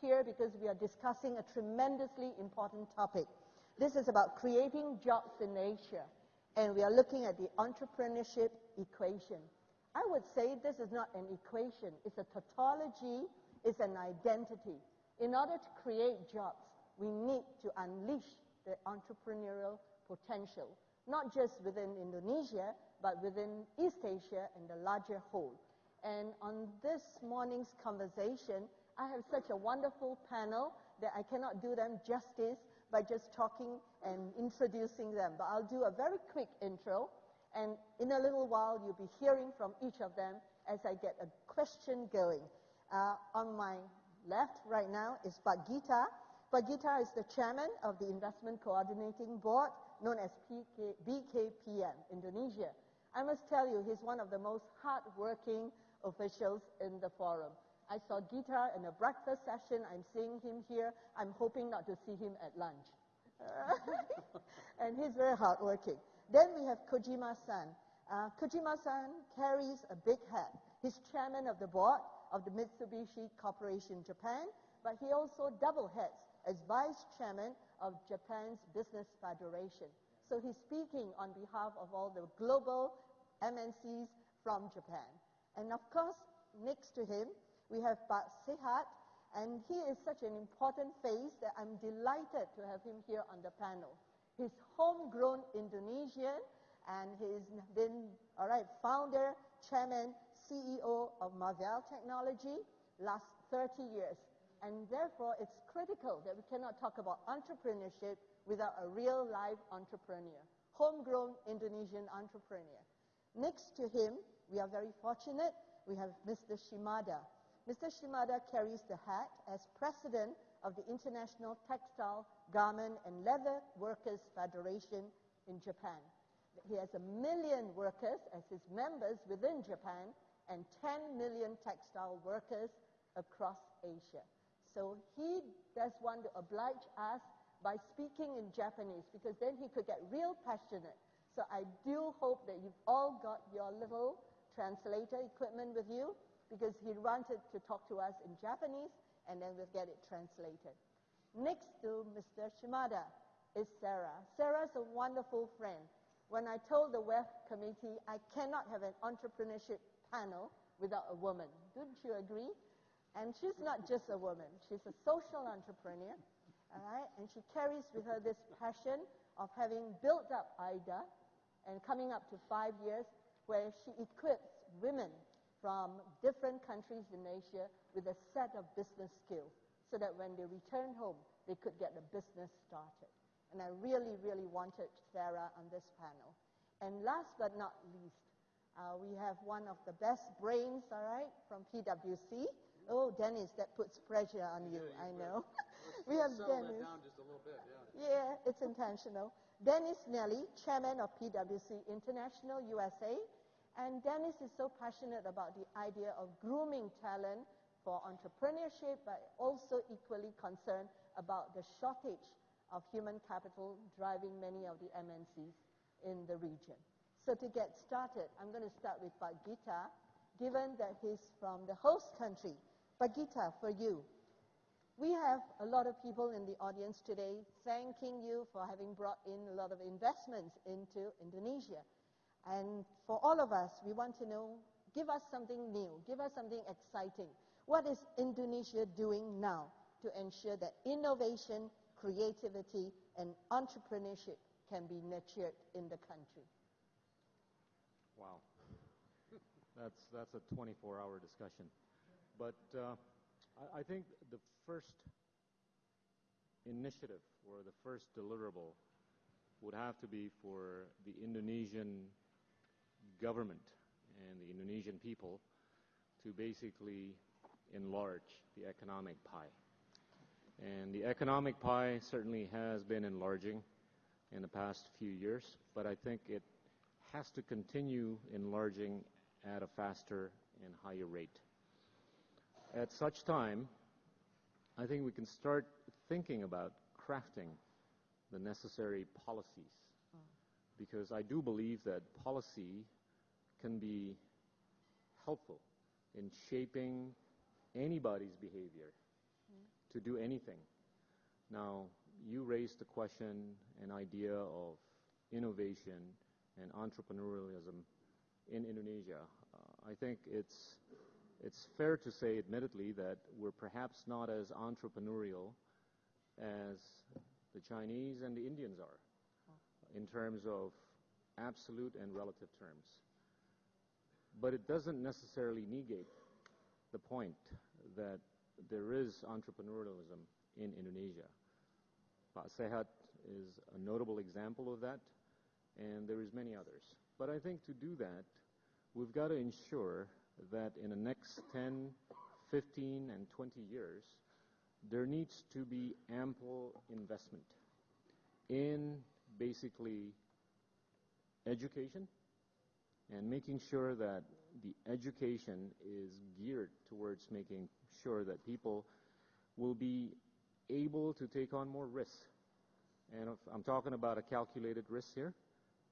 here because we are discussing a tremendously important topic. This is about creating jobs in Asia, and we are looking at the entrepreneurship equation. I would say this is not an equation, it's a tautology, it's an identity. In order to create jobs, we need to unleash the entrepreneurial potential, not just within Indonesia, but within East Asia and the larger whole. And on this morning's conversation, I have such a wonderful panel that I cannot do them justice by just talking and introducing them. But I'll do a very quick intro, and in a little while, you'll be hearing from each of them as I get a question going. Uh, on my left right now is Pak Gita. Pak Gita is the chairman of the Investment Coordinating Board, known as PK, BKPM, Indonesia. I must tell you, he's one of the most hardworking officials in the forum. I saw Gita in a breakfast session. I'm seeing him here. I'm hoping not to see him at lunch. and he's very hardworking. Then we have Kojima-san. Uh, Kojima-san carries a big hat. He's chairman of the board of the Mitsubishi Corporation Japan, but he also double heads as vice chairman of Japan's Business Federation. So he's speaking on behalf of all the global MNCs from Japan. And of course, next to him, we have Pak Sehat, and he is such an important face that I'm delighted to have him here on the panel. He's homegrown Indonesian, and he's been, all right, founder, chairman, CEO of Marvell Technology, last 30 years. And therefore, it's critical that we cannot talk about entrepreneurship without a real live entrepreneur, homegrown Indonesian entrepreneur. Next to him, we are very fortunate, we have Mr. Shimada. Mr. Shimada carries the hat as president of the International Textile, Garment, and Leather Workers Federation in Japan. He has a million workers as his members within Japan and 10 million textile workers across Asia. So he does want to oblige us by speaking in Japanese because then he could get real passionate. So I do hope that you've all got your little translator equipment with you because he wanted to talk to us in Japanese and then we'll get it translated. Next to Mr. Shimada is Sarah. Sarah's a wonderful friend. When I told the WEF committee I cannot have an entrepreneurship panel without a woman, don't you agree? And she's not just a woman, she's a social entrepreneur all right? And she carries with her this passion of having built up IDA and coming up to five years where she equips women from different countries in Asia with a set of business skills so that when they return home, they could get the business started. And I really, really wanted Sarah on this panel. And last but not least, uh, we have one of the best brains, all right, from PwC, Oh, Dennis, that puts pressure on you, Yeah, I you know. Let's- we have Dennis. down just a little bit, yeah. Yeah, it's intentional. Dennis Nally, chairman of PwC International USA. And Dennis is so passionate about the idea of grooming talent for entrepreneurship, but also equally concerned about the shortage of human capital driving many of the MNCs in the region. So to get started, I'm going to start with Pak Gita, given that he's from the host country. Pak Gita, for you, we have a lot of people in the audience today thanking you for having brought in a lot of investments into Indonesia. And for all of us, we want to know give us something new, give us something exciting. What is Indonesia doing now to ensure that innovation, creativity, and entrepreneurship can be nurtured in the country? Wow. That's, that's a 24-hour discussion. But uh, I, I think the first initiative or the first deliverable would have to be for the Indonesian government and the Indonesian people to basically enlarge the economic pie. And the economic pie certainly has been enlarging in the past few years, but I think it has to continue enlarging at a faster and higher rate. At such time, I think we can start thinking about crafting the necessary policies. Mm. Because I do believe that policy can be helpful in shaping anybody's behavior to do anything. Now, you raised the question, an idea of innovation and entrepreneurialism in Indonesia. Uh, I think it's it's fair to say, admittedly, that we're perhaps not as entrepreneurial as the Chinese and the Indians are in terms of absolute and relative terms. But it doesn't necessarily negate the point that there is entrepreneurialism in Indonesia. Pak Sehat is a notable example of that, and there is many others. But I think to do that, we've got to ensure that in the next 10, 15, and 20 years, there needs to be ample investment in basically education and making sure that the education is geared towards making sure that people will be able to take on more risks. And if, I'm talking about a calculated risk here.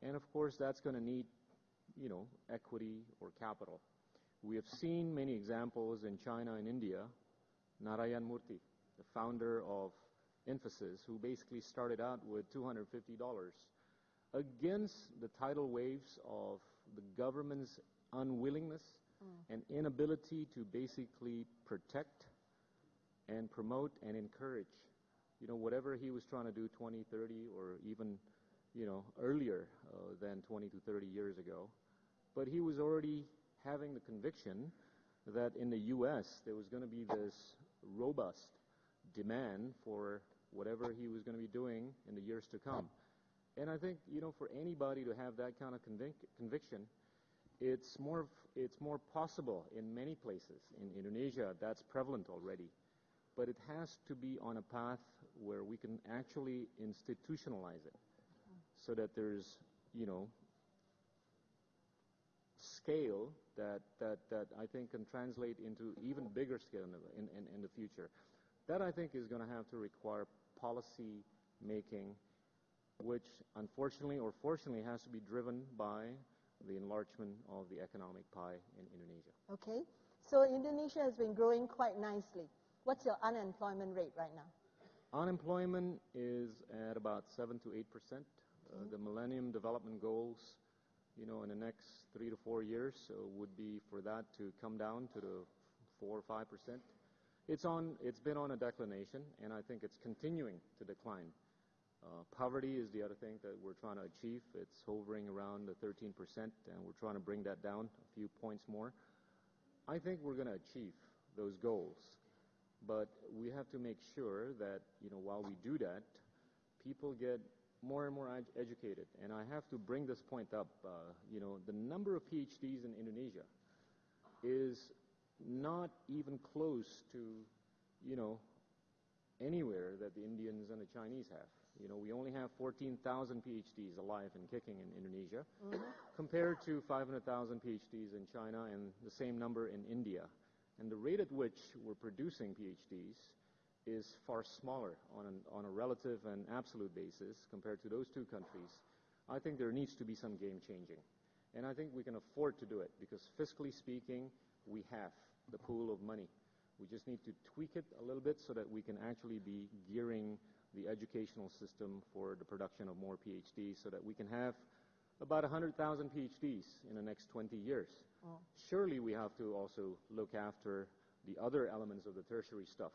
And of course, that's going to need, you know, equity or capital. We have seen many examples in China and India. Narayan Murthy, the founder of Infosys, who basically started out with $250 against the tidal waves of the government's unwillingness mm. and inability to basically protect and promote and encourage, you know, whatever he was trying to do 20, 30, or even, you know, earlier uh, than 20 to 30 years ago. But he was already having the conviction that in the U.S. there was going to be this robust demand for whatever he was going to be doing in the years to come. And I think, you know, for anybody to have that kind of convic conviction, it's more, it's more possible in many places. In Indonesia, that's prevalent already. But it has to be on a path where we can actually institutionalize it so that there's, you know, scale that, that, that I think can translate into even bigger scale in the, in, in, in the future. That I think is going to have to require policy making, which unfortunately or fortunately has to be driven by the enlargement of the economic pie in Indonesia. Okay. So Indonesia has been growing quite nicely. What's your unemployment rate right now? Unemployment is at about 7 to 8 percent. Uh, the Millennium Development Goals you know, in the next three to four years uh, would be for that to come down to the four or five percent. It's on. It's been on a declination, and I think it's continuing to decline. Uh, poverty is the other thing that we're trying to achieve. It's hovering around the 13 percent, and we're trying to bring that down a few points more. I think we're going to achieve those goals, but we have to make sure that you know while we do that, people get more and more ed educated. And I have to bring this point up. Uh, you know, the number of PhDs in Indonesia is not even close to, you know, anywhere that the Indians and the Chinese have. You know, we only have 14,000 PhDs alive and kicking in Indonesia, mm -hmm. compared to 500,000 PhDs in China and the same number in India. And the rate at which we're producing PhDs is far smaller on, an, on a relative and absolute basis compared to those two countries, I think there needs to be some game changing. And I think we can afford to do it because fiscally speaking, we have the pool of money. We just need to tweak it a little bit so that we can actually be gearing the educational system for the production of more PhDs so that we can have about 100,000 PhDs in the next 20 years. Oh. Surely we have to also look after the other elements of the tertiary stuff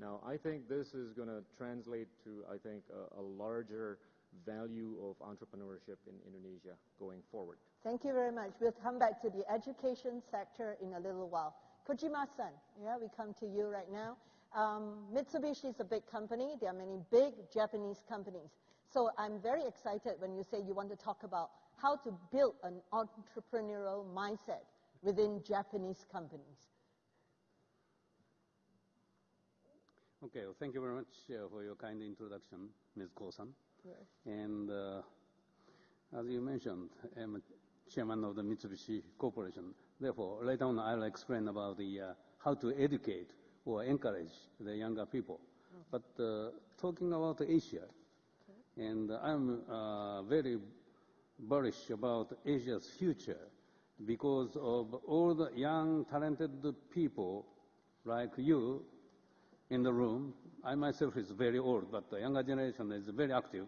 now, I think this is going to translate to, I think, a, a, larger value of entrepreneurship in Indonesia going forward. Thank you very much. We'll come back to the education sector in a little while. Kojima-san, yeah, we come to you right now. Um, Mitsubishi is a big company. There are many big Japanese companies. So I'm very excited when you say you want to talk about how to build an entrepreneurial mindset within Japanese companies. Okay, well, thank you very much uh, for your kind introduction, Ms. Koh-san. Yes. And uh, as you mentioned, I'm chairman of the Mitsubishi Corporation. Therefore, later on, I'll explain about the uh, how to educate or encourage the younger people. But uh, talking about Asia, and I'm uh, very bullish about Asia's future because of all the young, talented people like you in the room, I myself is very old, but the younger generation is very active.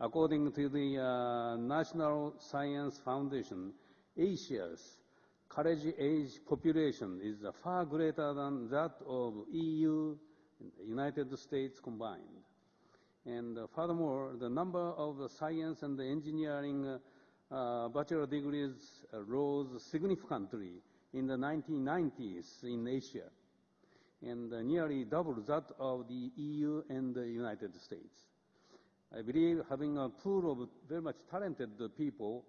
According to the uh, National Science Foundation, Asia's college age population is far greater than that of EU and United States combined. And uh, furthermore, the number of science and engineering uh, uh, bachelor degrees rose significantly in the 1990s in Asia and nearly double that of the EU and the United States. I believe having a pool of very much talented people,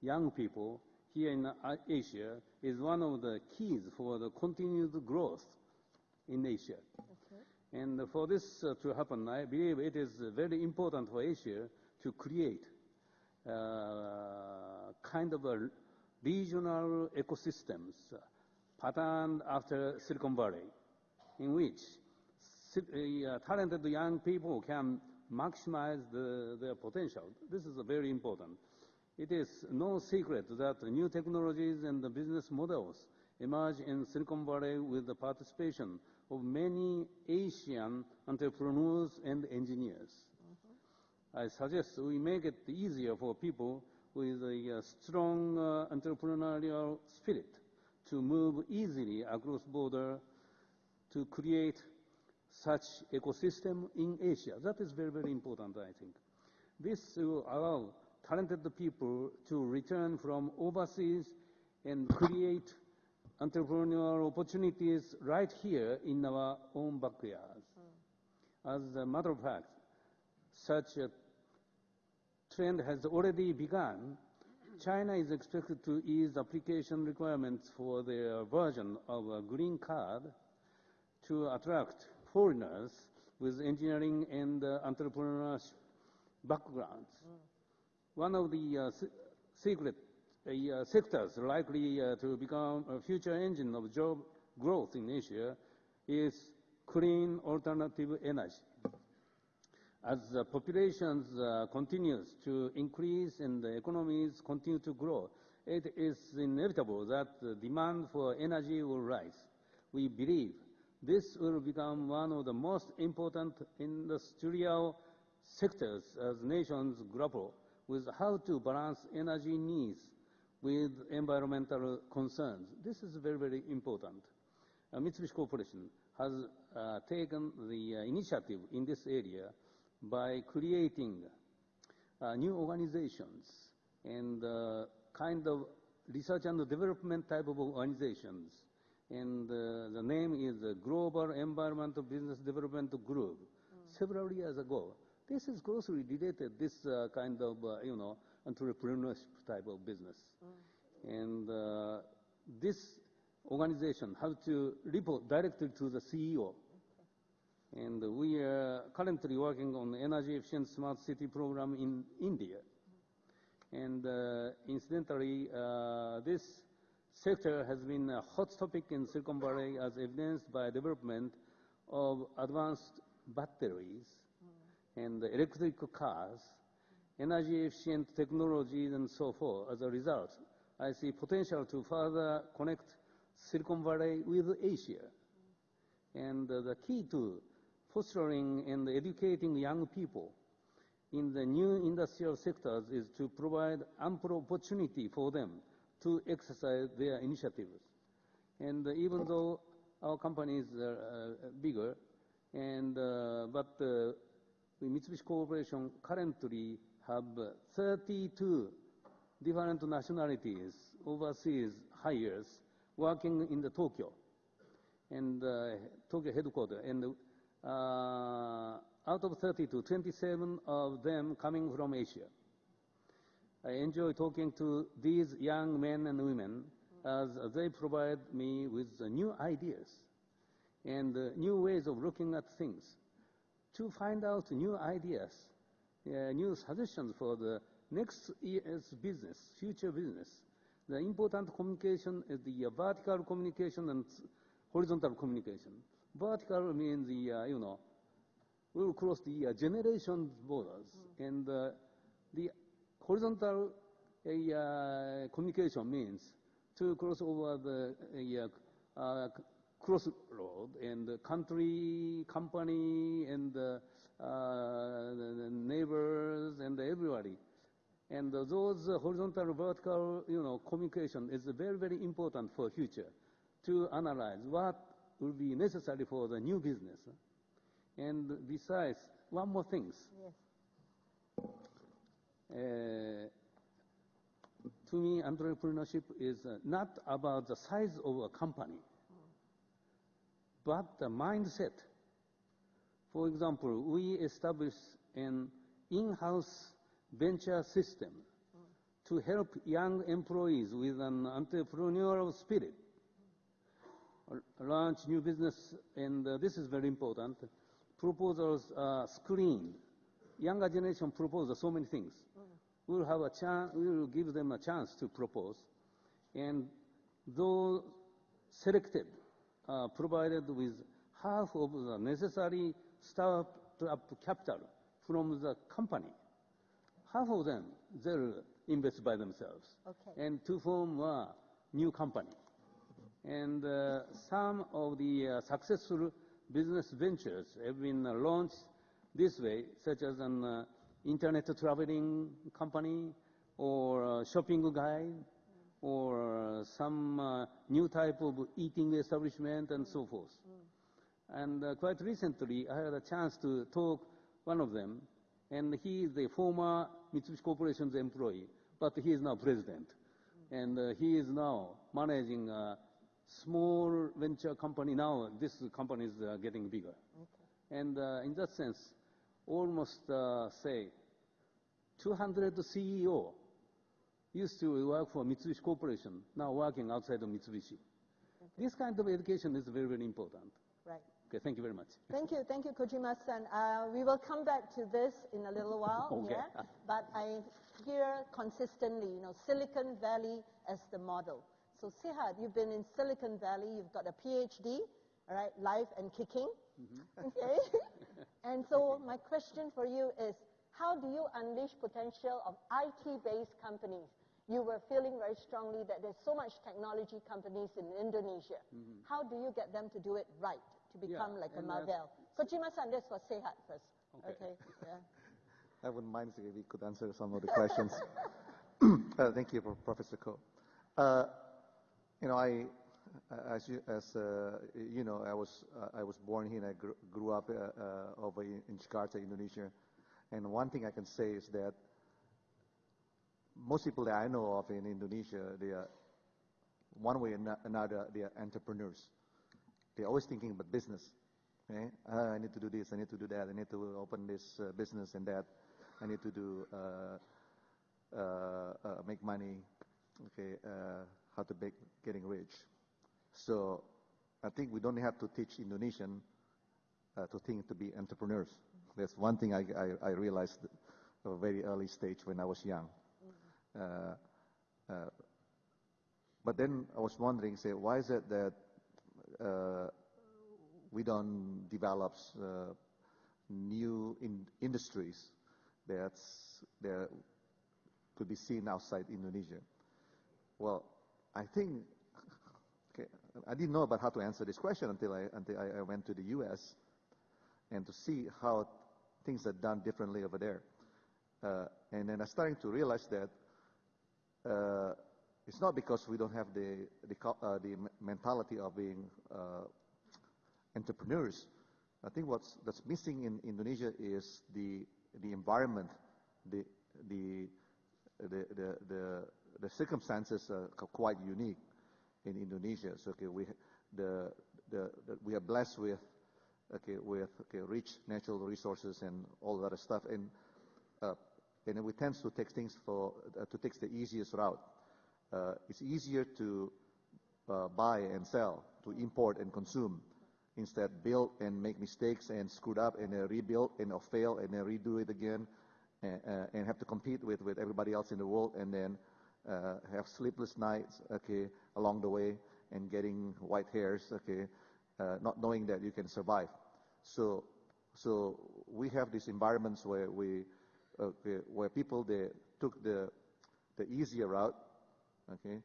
young people, here in Asia is one of the keys for the continued growth in Asia. Okay. And for this uh, to happen, I believe it is very important for Asia to create uh, kind of a regional ecosystems uh, patterned after Silicon Valley, in which talented young people can maximize their potential. This is very important. It is no secret that new technologies and business models emerge in Silicon Valley with the participation of many Asian entrepreneurs and engineers. I suggest we make it easier for people with a uh, strong uh, entrepreneurial spirit to move easily across border to create such ecosystem in Asia. That is very, very important, I think. This will allow talented people to return from overseas and create entrepreneurial opportunities right here in our own backyards. Hmm. As a matter of fact, such a trend has already begun. China is expected to ease application requirements for their version of a green card to attract foreigners with engineering and entrepreneurship backgrounds. Hmm. One of the uh, secret uh, sectors likely uh, to become a future engine of job growth in Asia is clean alternative energy. As the population continues to increase and the economies continue to grow, it is inevitable that the demand for energy will rise. We believe this will become one of the most important industrial sectors as nations grapple with how to balance energy needs with environmental concerns. This is very, very important. Uh, Mitsubishi Corporation has uh, taken the uh, initiative in this area by creating new organizations and kind of research and development type of organizations. And the name is the Global Environmental Business Development Group. Mm. Several years ago, this is closely related, this uh, kind of, uh, you know, entrepreneurship type of business. Mm. And uh, this organization has to report directly to the CEO and we are currently working on the energy efficient smart city program in India. And uh, incidentally, uh, this sector has been a hot topic in Silicon Valley as evidenced by development of advanced batteries mm. And electric cars, energy efficient technologies and so forth. As a result, I see potential to further connect Silicon Valley with Asia. And uh, the key to fostering and educating young people in the new industrial sectors is to provide ample opportunity for them to exercise their initiatives. And uh, even though our company is uh, uh, bigger, and, uh, but uh, Mitsubishi Corporation currently have 32 different nationalities, overseas hires, working in the Tokyo, and uh, Tokyo headquarters. And uh, out of 32, 27 of them coming from Asia. I enjoy talking to these young men and women as they provide me with new ideas and new ways of looking at things to find out new ideas, uh, new suggestions for the next year's business, future business. The important communication is the uh, vertical communication and horizontal communication. Vertical means the, uh, you know, we will cross the uh, generation borders. Mm. And uh, the horizontal uh, communication means to cross over the uh, crossroad, and the country, company, and the, uh, the, neighbors, and everybody. And those horizontal, vertical, you know, communication is very, very important for future to analyze what will be necessary for the new business. And besides, one more thing. Yes. Uh, to me, entrepreneurship is not about the size of a company, but the mindset. For example, we establish an in-house venture system to help young employees with an entrepreneurial spirit launch new business, and uh, this is very important. Proposals are screened. Younger generation propose so many things. We will have a chance. We will give them a chance to propose, and those selected are provided with half of the necessary startup capital from the company. Half of them they'll invest by themselves, Okay. and to form a new company. And uh, some of the uh, successful business ventures have been uh, launched this way, such as an uh, internet traveling company or uh, shopping guide or uh, some uh, new type of eating establishment and so forth. And uh, quite recently, I had a chance to talk one of them, and he is the former Mitsubishi Corporation's employee, but he is now president. And uh, he is now managing a small venture company. Now this company is uh, getting bigger. And uh, in that sense, almost uh, say 200 CEO used to work for Mitsubishi Corporation, now working outside of Mitsubishi. This kind of education is very, very important. Right. Okay, thank you very much. Thank you, thank you, Kojima-san. Uh, we will come back to this in a little while, Okay. yeah? But I hear consistently, you know, Silicon Valley as the model. So Sehat, you've been in Silicon Valley, you've got a PhD, all right, live and kicking, okay? and so my question for you is, how do you unleash potential of IT-based companies? You were feeling very strongly that there's so much technology companies in Indonesia. How do you get them to do it right, to become like a Marvell? uh, Marvell? Kojima-san, this for Sehat first. Okay. yeah. I wouldn't mind if we could answer some of the questions. uh, thank you, Pro- Professor Koh. Uh, you know, I, uh, as you, as uh, you know, I was uh, I was born here and I grew, grew up uh, uh, over in, in Jakarta, Indonesia. And one thing I can say is that most people that I know of in Indonesia, they are one way or another, they are entrepreneurs. They're always thinking about business. Okay? Uh, I need to do this, I need to do that, I need to open this uh, business and that. I need to do, uh, uh, uh, make money, okay, uh, how to make, getting rich. So I think we don't have to teach Indonesian to think to be entrepreneurs. That's one thing I, I, I realized at a very early stage when I was young. Uh, uh, but then I was wondering, say, why is it that uh, we don't develop new in industries that could be seen outside Indonesia? Well, I think I didn't know about how to answer this question until I until I, I went to the U.S. and to see how things are done differently over there. And then I started to realize that uh, it's not because we don't have the the, uh, the mentality of being uh, entrepreneurs. I think what's that's missing in Indonesia is the the environment, the the the the the, the circumstances are quite unique in Indonesia. So okay, we the the, the we are blessed with okay with okay rich natural resources and all that stuff and uh, and we tend to take things for uh, to take the easiest route. Uh, it's easier to uh, buy and sell, to import and consume, instead build and make mistakes and screwed up and uh, rebuild and fail and then redo it again, and, and have to compete with, with everybody else in the world and then have sleepless nights, okay, along the way and getting white hairs, okay, uh, not knowing that you can survive. So, so we have these environments where we, okay, where people they took the the easier route, okay,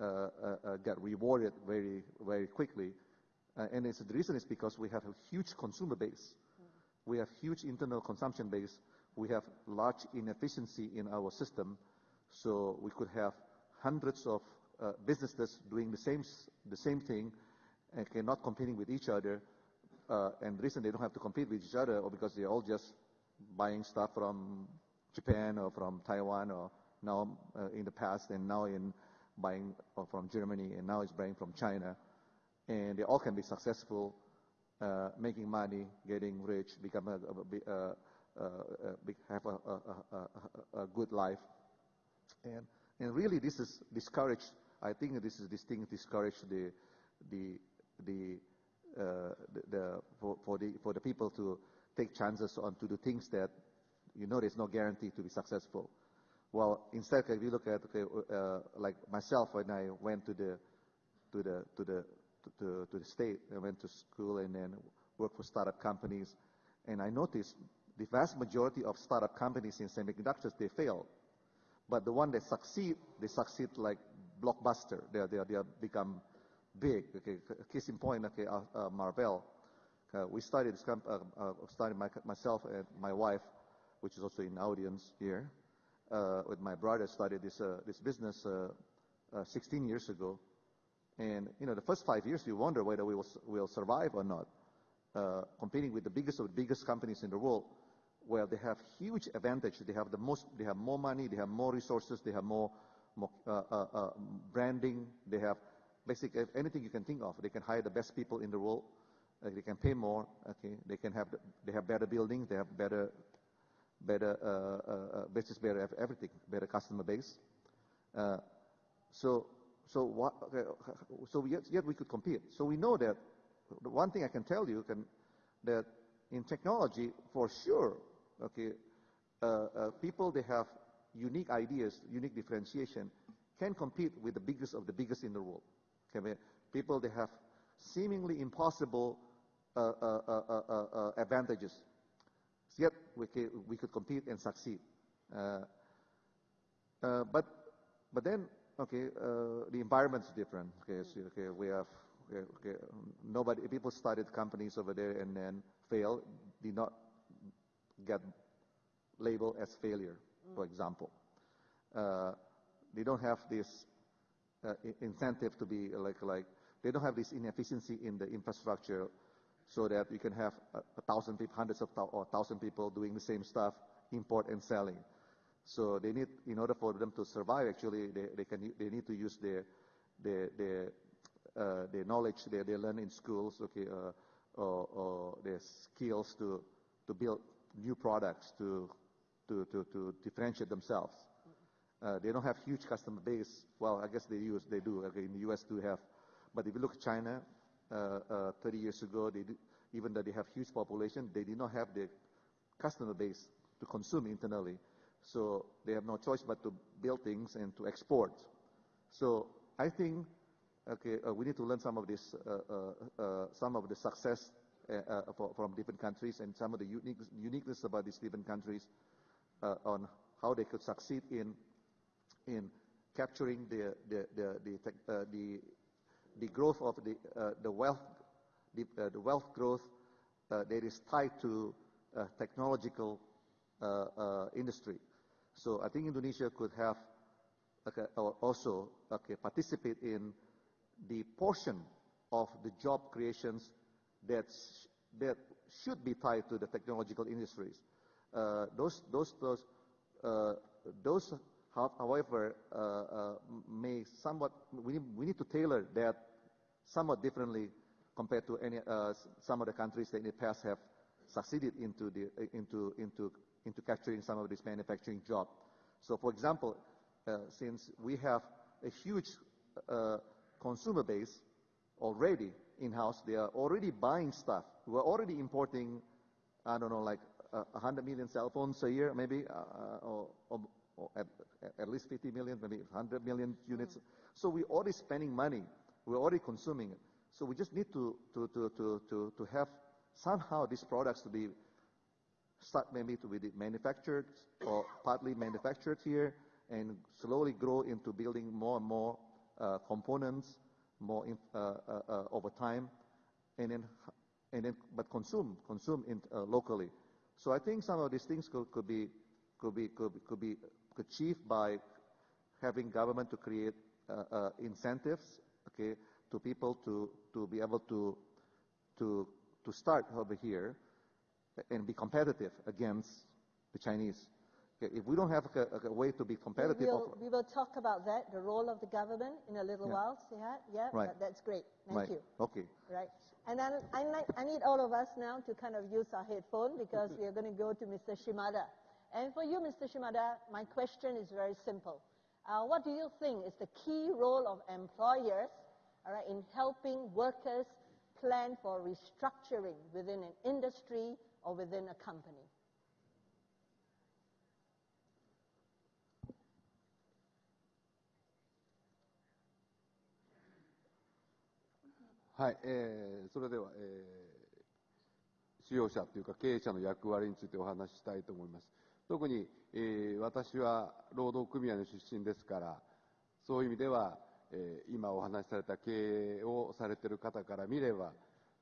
uh, uh, uh, got rewarded very very quickly, Uh, and the reason is because we have a huge consumer base. We have huge internal consumption base. We have large inefficiency in our system. So we could have hundreds of uh, businesses doing the same, the same thing and cannot competing with each other. Uh, and the reason they don't have to compete with each other or because they're all just buying stuff from Japan or from Taiwan or now uh, in the past and now in buying uh, from Germany and now it's buying from China. And they all can be successful, uh, making money, getting rich, become a, have a, good life. And, and really this is discouraged, I think this is this thing discouraged the, the, the, the, the for, for, the, for the people to take chances on to do things that you know there's no guarantee to be successful. Well, instead, if you look at okay, uh, like myself when I went to the to the to the to, to the state, I went to school and then worked for startup companies, and I noticed the vast majority of startup companies in semiconductors they fail, but the one that succeed, they succeed like blockbuster. They they they become big. Okay, case in point, okay, uh, uh, Marvell. Uh, we started this comp- uh, uh, started my, myself and my wife, which is also in audience here uh, with my brother started this uh, this business uh, uh 16 years ago, and you know the first five years you wonder whether we will will survive or not, uh, competing with the biggest of the biggest companies in the world, where they have huge advantage. They have the most, they have more money, they have more resources, they have more, more uh, branding, they have basically anything you can think of. They can hire the best people in the world. They can pay more. Okay, they can have the, they have better buildings, they have better better uh, uh, uh, business, better everything, better customer base. so, so what? So yet, yet we could compete. So we know that. The one thing I can tell you can that in technology, for sure, okay, people they have unique ideas, unique differentiation, can compete with the biggest of the biggest in the world. Okay, people they have seemingly impossible uh, uh, uh, advantages yet we, could compete and succeed. Uh, uh, but, but then, okay, uh, the environment is different. Okay, so, okay, we have, okay, okay, nobody, people started companies over there and then failed, did not get labeled as failure, mm. for example. Uh, they don't have this uh, incentive to be like, like, they don't have this inefficiency in the infrastructure so that you can have a, a thousand people, hundreds of or thousand people doing the same stuff, import and selling. So they need, in order for them to survive, actually, they, they can they need to use their their their, uh, their knowledge they, they learn in schools, okay, uh, or, or their skills to to build new products to to to, to differentiate themselves. Uh, they don't have huge customer base. Well, I guess they use they do. Okay, in the U.S. do have, but if you look at China, 30 years ago, even though they have huge population, they did not have the customer base to consume internally. So they have no choice but to build things and to export. So I think, okay, uh, we need to learn some of this, uh, uh, uh some of the success from different countries and some of the unique, uniqueness about these different countries on how they could succeed in in capturing the the growth of the, uh, the wealth, the, uh, wealth growth uh, that is tied to technological industry. So I think Indonesia could have also participate in the portion of the job creations that that should be tied to the technological industries. Those however uh, uh, may somewhat we, need to tailor that somewhat differently compared to any, uh, some of the countries that in the past have succeeded into, the, into, into, into capturing some of this manufacturing job. So for example, since we have a huge consumer base already in-house, they are already buying stuff. We're already importing, I don't know, like uh, 100 million cell phones a year, maybe, or, or, at, at, least 50 million, maybe 100 million units. Mm. So we're already spending money we're already consuming it. So we just need to, to, to, to, to, to have somehow these products to be start maybe to be manufactured or partly manufactured here and slowly grow into building more and more uh, components more in, uh, uh, uh over time and then, and then but consume, consume in, uh, locally. So I think some of these things could, could be, could be, could be, could be achieved by having government to create uh, uh, incentives, okay, to people to, to be able to, to, to start over here and be competitive against the Chinese. Okay, if we don't have a, a, way to be competitive, we will, we will, talk about that, the role of the government, in a little yeah. while. Yeah, yeah, right. That, that's great. Thank right. you. Okay. Right. And then I, I need all of us now to kind of use our headphone because we are going to go to Mr. Shimada. And for you, Mr. Shimada, my question is very simple. Uh, what do you think is the key role of employers all right, in helping workers plan for restructuring within an industry or within a company? はい、えー、それでは、えー、使用者というか経営者の役割についてお話ししたいと思います。 特に、えー、私は労働組合の出身ですから、そういう意味では、えー、今お話しされた経営をされている方から見れば、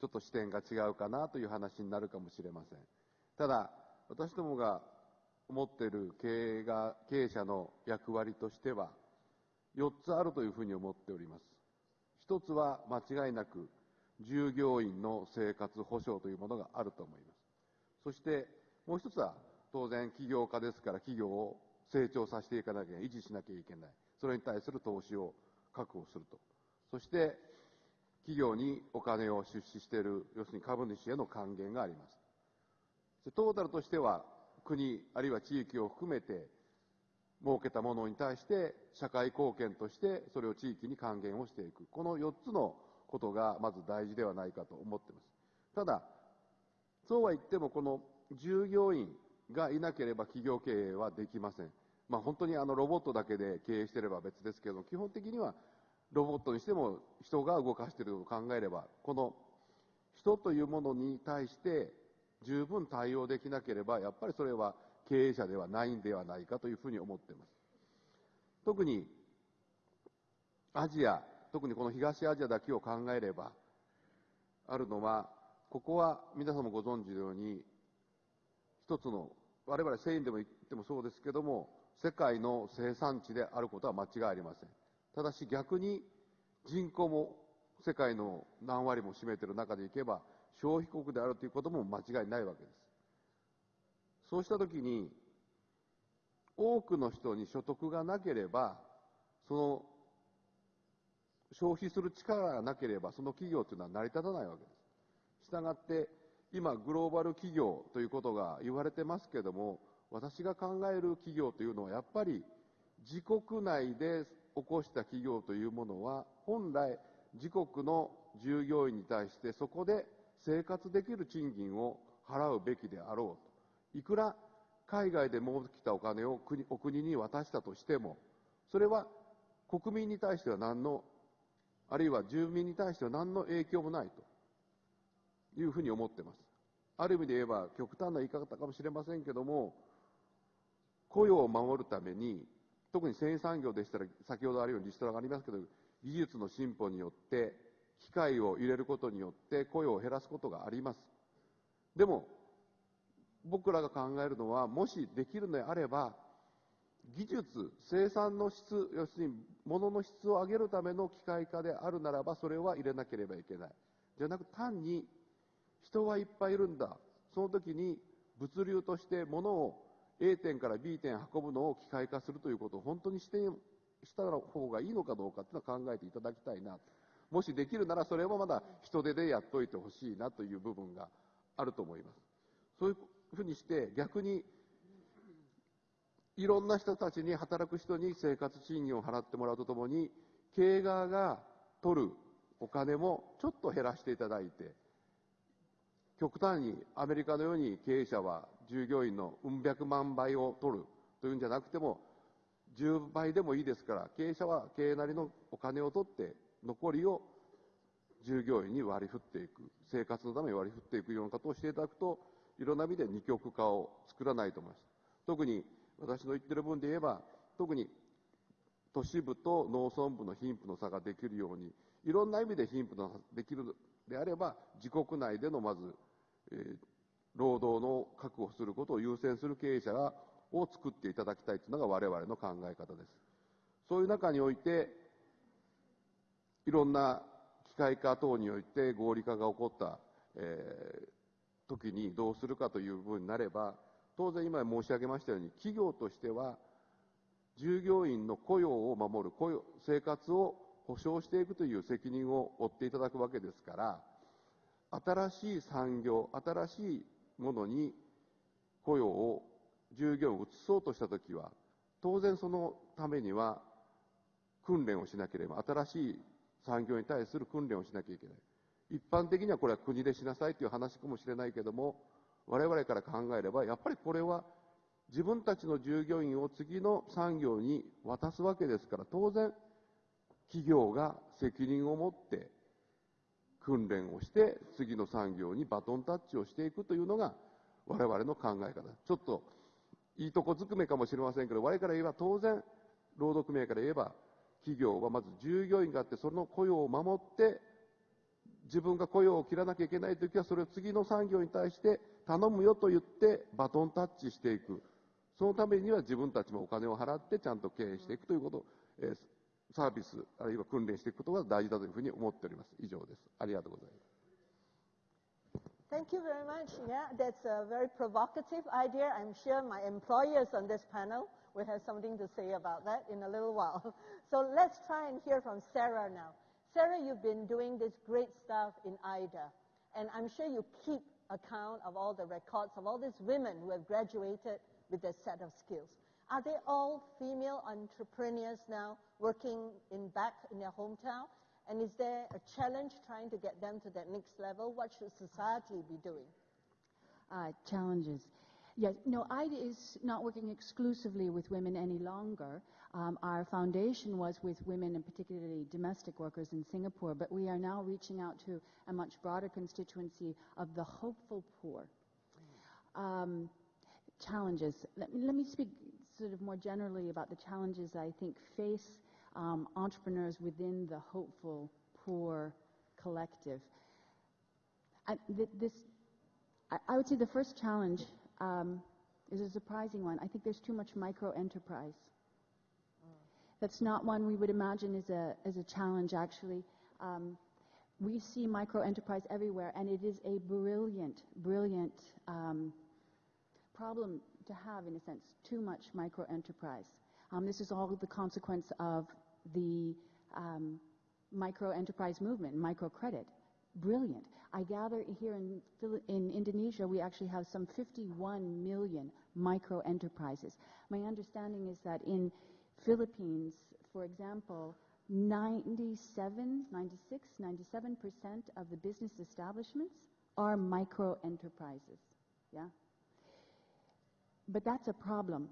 ちょっと視点が違うかなという話になるかもしれません。ただ、私どもが思っている経営が、経営者の役割としては、4つあるというふうに思っております。一つは間違いなく従業員の生活保障というものがあると思います。そしてもう一つは当然起業家ですから企業を成長させていかなきゃ、維持しなきゃいけない。それに対する投資を確保すると。そして企業にお金を出資している、要するに株主への還元があります。トータルとしては国あるいは地域を含めて設けたものに対して社会貢献としてそれを地域に還元をしていく。この4つのことがまず大事ではないかと思っています。ただ、そうは言ってもこの従業員がいなければ企業経営はできません。まあ本当にあのロボットだけで経営してれば別ですけど、基本的にはロボットにしても人が動かしていると考えれば、この人というものに対して十分対応できなければ、やっぱりそれは経営者ではないんではないかというふうに思っています。特にアジア、特にこの東アジアだけを考えれば、あるのは、ここは皆さんもご存知のように、一つの、我々繊維でも言ってもそうですけども、世界の生産地であることは間違いありません。ただし逆に人口も世界の何割も占めている中でいけば、消費国であるということも間違いないわけです。そうしたときに、多くの人に所得がなければ、その消費する力がなければ、その企業というのは成り立たないわけです。したがって、今、グローバル企業ということが言われてますけども、私が考える企業というのは、やっぱり自国内で起こした企業というものは、本来、自国の従業員に対して、そこで生活できる賃金を払うべきであろうと。いくら海外で儲けたお金を国お国に渡したとしても、それは国民に対しては何の、あるいは住民に対しては何の影響もないというふうに思ってます。ある意味で言えば極端な言い方かもしれませんけども、雇用を守るために、特に繊維産業でしたら、先ほどあるようにリストラがありますけど、技術の進歩によって、機械を入れることによって雇用を減らすことがあります。でも、僕らが考えるのは、もしできるのであれば、技術、生産の質、要するに物の質を上げるための機械化であるならば、それは入れなければいけない。じゃなく単に、人はいっぱいいるんだ。その時に物流として物を A 点から B 点運ぶのを機械化するということを本当にしてした方がいいのかどうかというのは考えていただきたいな。もしできるならそれはまだ人手でやっといてほしいなという部分があると思います。そういうふうにして逆にいろんな人たちに働く人に生活賃金を払ってもらうとともに経営側が取るお金もちょっと減らしていただいて極端にアメリカのように経営者は従業員のうん百万倍を取るというんじゃなくても10倍でもいいですから経営者は経営なりのお金を取って残りを従業員に割り振っていく生活のために割り振っていくようなことをしていただくといろんな意味で二極化を作らないと思います。特に私の言ってる分で言えば、特に都市部と農村部の貧富の差ができるように、いろんな意味で貧富の差ができるであれば、自国内でのまず、え、労働の確保することを優先する経営者を作っていただきたいというのが我々の考え方です。そういう中において、いろんな機械化等において合理化が起こった、えー、時にどうするかという部分になれば、当然今申し上げましたように、企業としては、従業員の雇用を守る、雇用、生活を保障していくという責任を負っていただくわけですから、新しい産業、新しいものに雇用を、従業員を移そうとしたときは、当然そのためには訓練をしなければ、新しい産業に対する訓練をしなきゃいけない。一般的にはこれは国でしなさいという話かもしれないけども、我々から考えれば、やっぱりこれは自分たちの従業員を次の産業に渡すわけですから、当然、企業が責任を持って訓練をして、次の産業にバトンタッチをしていくというのが、我々の考え方。ちょっと、いいとこずくめかもしれませんけど、我々から言えば当然、労働組合から言えば、企業はまず従業員があって、その雇用を守って、自分が雇用を切らなきゃいけないときは、それを次の産業に対して頼むよと言って、バトンタッチしていく。そのためには自分たちもお金を払ってちゃんと経営していくということ、えー、サービス、あるいは訓練していくことが大事だというふうに思っております。以上です。ありがとうございます。Thank you very much. Yeah, that's a very provocative idea. I'm sure my employers on this panel will have something to say about that in a little while. So let's try and hear from Sarah now. Sarah, you've been doing this great stuff in Aidha, and I'm sure you keep account of all the records of all these women who have graduated with their set of skills. Are they all female entrepreneurs now? Working in back in their hometown? And is there a challenge trying to get them to that next level? What should society be doing? Uh, challenges. Yes, no, Aidha is not working exclusively with women any longer. Um, our foundation was with women and particularly domestic workers in Singapore, but we are now reaching out to a much broader constituency of the hopeful poor. Um, challenges. Let me, let me speak sort of more generally about the challenges I think face um, entrepreneurs within the hopeful poor collective. I, th- this, I, I, would say the first challenge um, is a surprising one. I think there's too much micro enterprise. That's not one we would imagine as a, as a challenge, actually. Um, we see micro enterprise everywhere, and it is a brilliant, brilliant um, problem to have, in a sense, too much micro enterprise. Um, this is all the consequence of the um, micro enterprise movement, microcredit. Brilliant. I gather here in, in Indonesia, we actually have some 51 million micro enterprises. My understanding is that in Philippines, for example, 97, 96, 97% of the business establishments are micro enterprises. Yeah? But that's a problem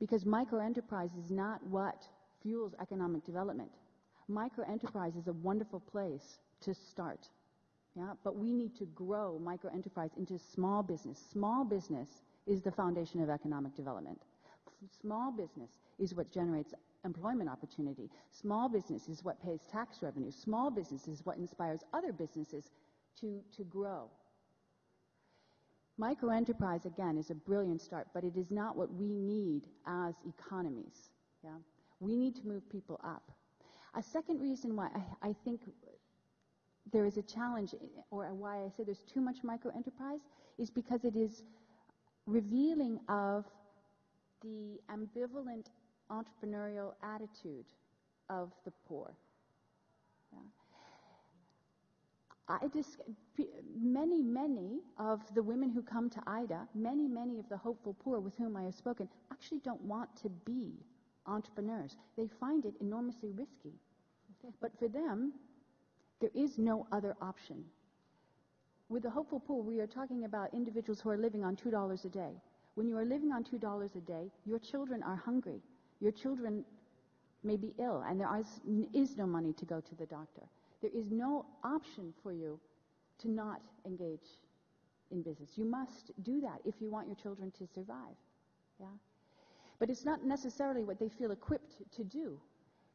because micro enterprise is not what fuels economic development. Microenterprise is a wonderful place to start. Yeah, but we need to grow microenterprise into small business. Small business is the foundation of economic development. Small business is what generates employment opportunity. Small business is what pays tax revenue. Small business is what inspires other businesses to, to grow. Microenterprise, again, is a brilliant start, but it is not what we need as economies. Yeah? We need to move people up. A second reason why I, I think there is a challenge, or why I say there's too much microenterprise, is because it is revealing of the ambivalent entrepreneurial attitude of the poor. I many, many of the women who come to Aidha, many, many of the hopeful poor with whom I have spoken, actually don't want to be entrepreneurs. They find it enormously risky. But for them, there is no other option. With the hopeful poor, we are talking about individuals who are living on $2 a day. When you are living on $2 a day, your children are hungry. Your children may be ill, and there is no money to go to the doctor. There is no option for you to not engage in business. You must do that if you want your children to survive. Yeah? But it's not necessarily what they feel equipped to do.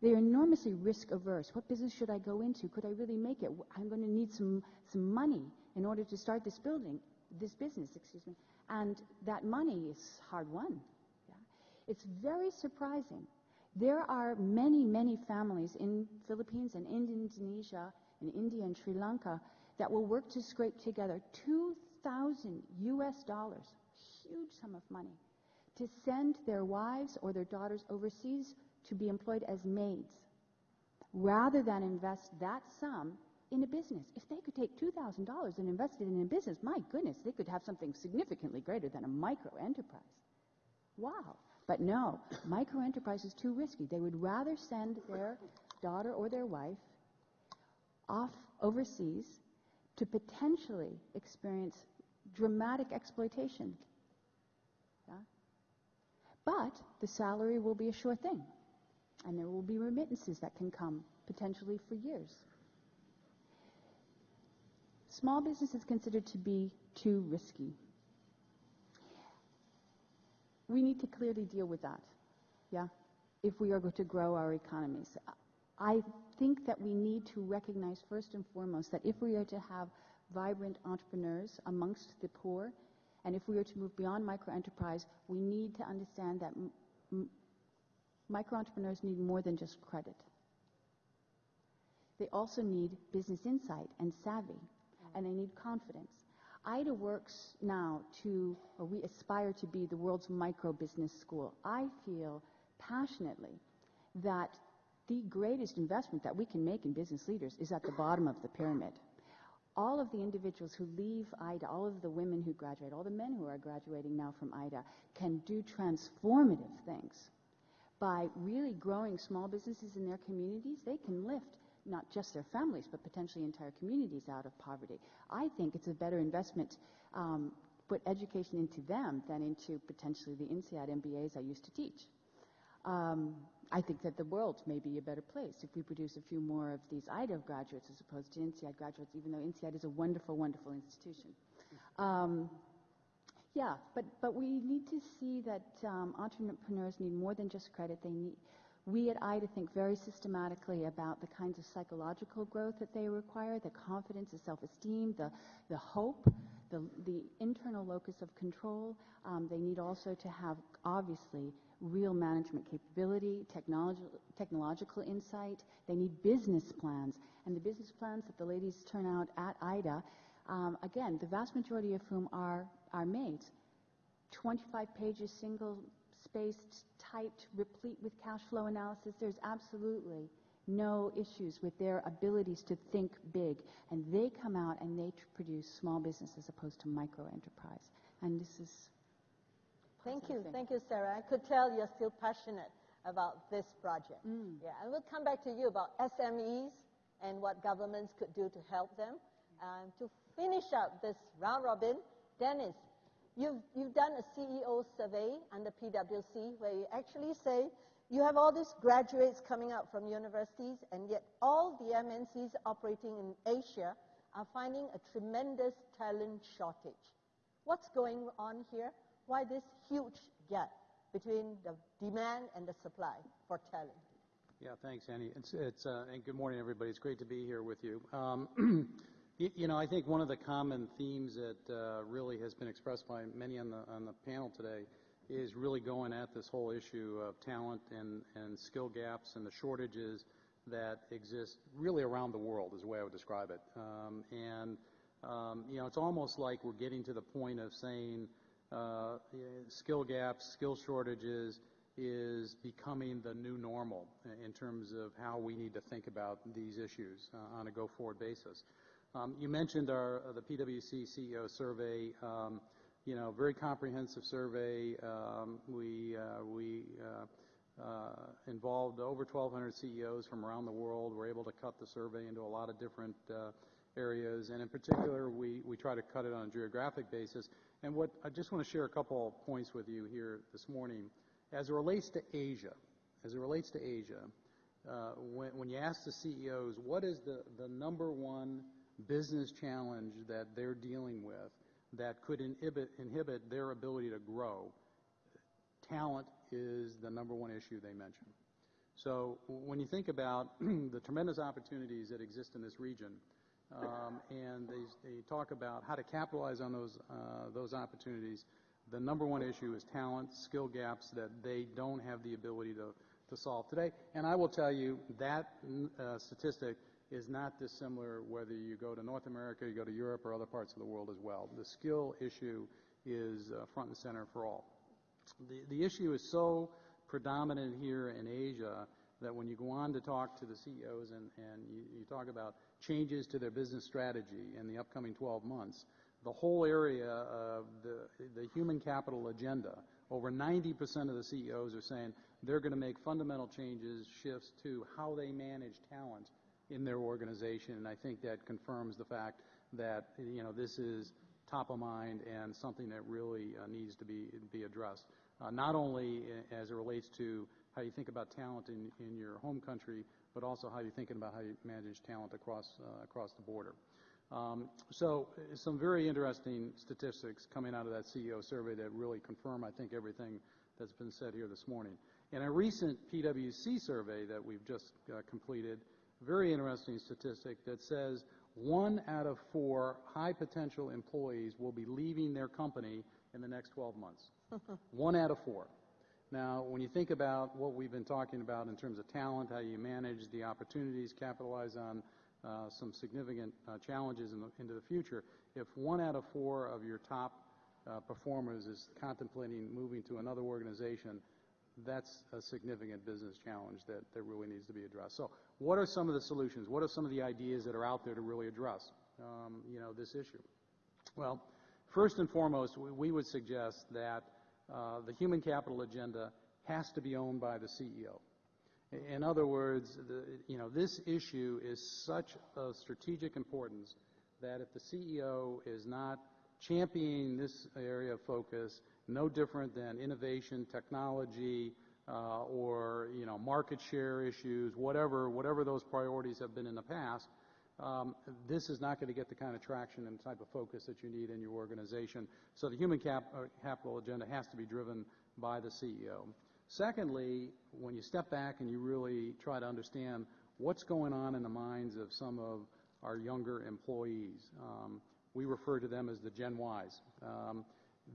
They're enormously risk averse. What business should I go into? Could I really make it? I'm going to need some, some money in order to start this building, this business, excuse me. And that money is hard won. Yeah? It's very surprising. There are many, many families in Philippines and in Indonesia and India and Sri Lanka that will work to scrape together 2,000 US dollars, huge sum of money, to send their wives or their daughters overseas to be employed as maids rather than invest that sum in a business. If they could take $2,000 and invest it in a business, my goodness, they could have something significantly greater than a micro enterprise. Wow. But no, micro enterprise is too risky. They would rather send their daughter or their wife off overseas to potentially experience dramatic exploitation. But the salary will be a sure thing. And there will be remittances that can come potentially for years. Small business is considered to be too risky. We need to clearly deal with that, yeah, if we are going to grow our economies. I think that we need to recognize first and foremost that if we are to have vibrant entrepreneurs amongst the poor, and if we are to move beyond micro enterprise, we need to understand that micro entrepreneurs need more than just credit. They also need business insight and savvy, and they need confidence. Aidha works now to, or we aspire to be the world's micro business school. I feel passionately that the greatest investment that we can make in business leaders is at the bottom of the pyramid. All of the individuals who leave Aidha, all of the women who graduate, all the men who are graduating now from Aidha can do transformative things by really growing small businesses in their communities, they can lift not just their families, but potentially entire communities out of poverty. I think it's a better investment um, put education into them than into potentially the INSEAD MBAs I used to teach. Um, I think that the world may be a better place if we produce a few more of these Aidha graduates as opposed to INSEAD graduates, even though INSEAD is a wonderful, wonderful institution. Um, yeah, but, but we need to see that um, entrepreneurs need more than just credit. They need, we at Aidha think very systematically about the kinds of psychological growth that they require, the confidence, the self-esteem, the, the hope, the, the internal locus of control. Um, they need also to have, obviously, real management capability, technological insight. They need business plans. And the business plans that the ladies turn out at Aidha, um, again, the vast majority of whom are are made. 25 pages, single spaced, typed, replete with cash flow analysis. There's absolutely no issues with their abilities to think big. And they come out and they produce small business as opposed to micro enterprise. And this is. Thank you. Thank you, Sarah. I could tell you're still passionate about this project. Mm. Yeah, and we'll come back to you about SMEs and what governments could do to help them. Um, to finish up this round robin, Dennis, you've, you've done a CEO survey under PwC where you actually say you have all these graduates coming out from universities, and yet all the MNCs operating in Asia are finding a tremendous talent shortage. What's going on here? Why this huge gap between the demand and the supply for talent? Yeah, thanks, Annie. It's, it's uh, and good morning, everybody. It's great to be here with you. Um, You know, I think one of the common themes that uh, really has been expressed by many on the on the panel today is really going at this whole issue of talent and, and skill gaps and the shortages that exist really around the world is the way I would describe it. Um, and um, you know, it's almost like we're getting to the point of saying skill gaps, skill shortages is becoming the new normal in terms of how we need to think about these issues uh, on a go-forward basis. Um, you mentioned uh, the PwC CEO survey. Um, you know, very comprehensive survey. Um, we uh, we uh, uh, involved over 1,200 CEOs from around the world. We're able to cut the survey into a lot of different uh, areas, and in particular, we we try to cut it on a geographic basis. And what I just want to share a couple of points with you here this morning, as it relates to Asia. As it relates to Asia, uh, when, when you ask the CEOs, what is the the number one business challenge that they're dealing with that could inhibit, inhibit their ability to grow, talent is the number one issue they mention. So when you think about the tremendous opportunities that exist in this region, um, and they, they talk about how to capitalize on those, uh, those opportunities, the number one issue is talent, skill gaps that they don't have the ability to, to solve today. And I will tell you that uh, statistic is not dissimilar whether you go to North America, you go to Europe, or other parts of the world as well. The skill issue is uh, front and center for all. The, the issue is so predominant here in Asia that when you go on to talk to the CEOs and, and you, you talk about changes to their business strategy in the upcoming 12 months, the whole area of the, the human capital agenda, over 90% of the CEOs are saying they're going to make fundamental changes, shifts to how they manage talent in their organization. And I think that confirms the fact that, you know, this is top of mind and something that really uh, needs to be, be addressed. Uh, not only as it relates to how you think about talent in, in your home country, but also how you're thinking about how you manage talent across, uh, across the border. Um, so some very interesting statistics coming out of that CEO survey that really confirm, I think, everything that's been said here this morning. In a recent PwC survey that we've just uh, completed, very interesting statistic that says one out of four high potential employees will be leaving their company in the next 12 months. one out of four. Now, when you think about what we've been talking about in terms of talent, how you manage the opportunities, capitalize on uh, some significant uh, challenges in the, into the future, if one out of four of your top uh, performers is contemplating moving to another organization, that's a significant business challenge that, that really needs to be addressed. So what are some of the solutions? What are some of the ideas that are out there to really address, um, you know, this issue? Well, first and foremost, we, we would suggest that uh, the human capital agenda has to be owned by the CEO. In other words, the, you know, this issue is such of strategic importance that if the CEO is not championing this area of focus, no different than innovation, technology, uh, or you know, market share issues, whatever, whatever those priorities have been in the past, um, this is not going to get the kind of traction and type of focus that you need in your organization. So the human uh, capital agenda has to be driven by the CEO. Secondly, when you step back and you really try to understand what's going on in the minds of some of our younger employees, um, we refer to them as the Gen Ys.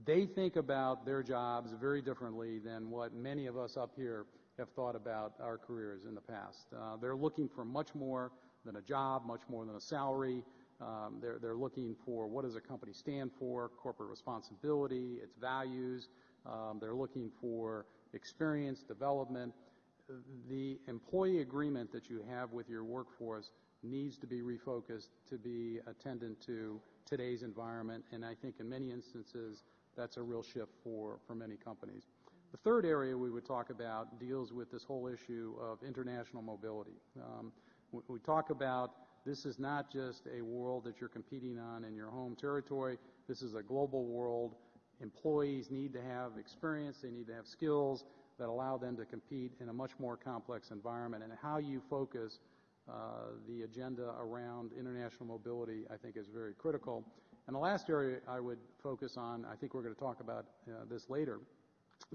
They think about their jobs very differently than what many of us up here have thought about our careers in the past. Uh, they're looking for much more than a job, much more than a salary. Um, they're, they're looking for what does a company stand for, corporate responsibility, its values. Um, they're looking for experience, development. The employee agreement that you have with your workforce needs to be refocused to be attendant to today's environment, and I think in many instances that's a real shift for, many companies. The third area we would talk about deals with this whole issue of international mobility. Um, we talk about this is not just a world that you're competing on in your home territory. This is a global world. Employees need to have experience. They need to have skills that allow them to compete in a much more complex environment. And how you focus uh, the agenda around international mobility, I think, is very critical. And the last area I would focus on, I think we're going to talk about uh, this later,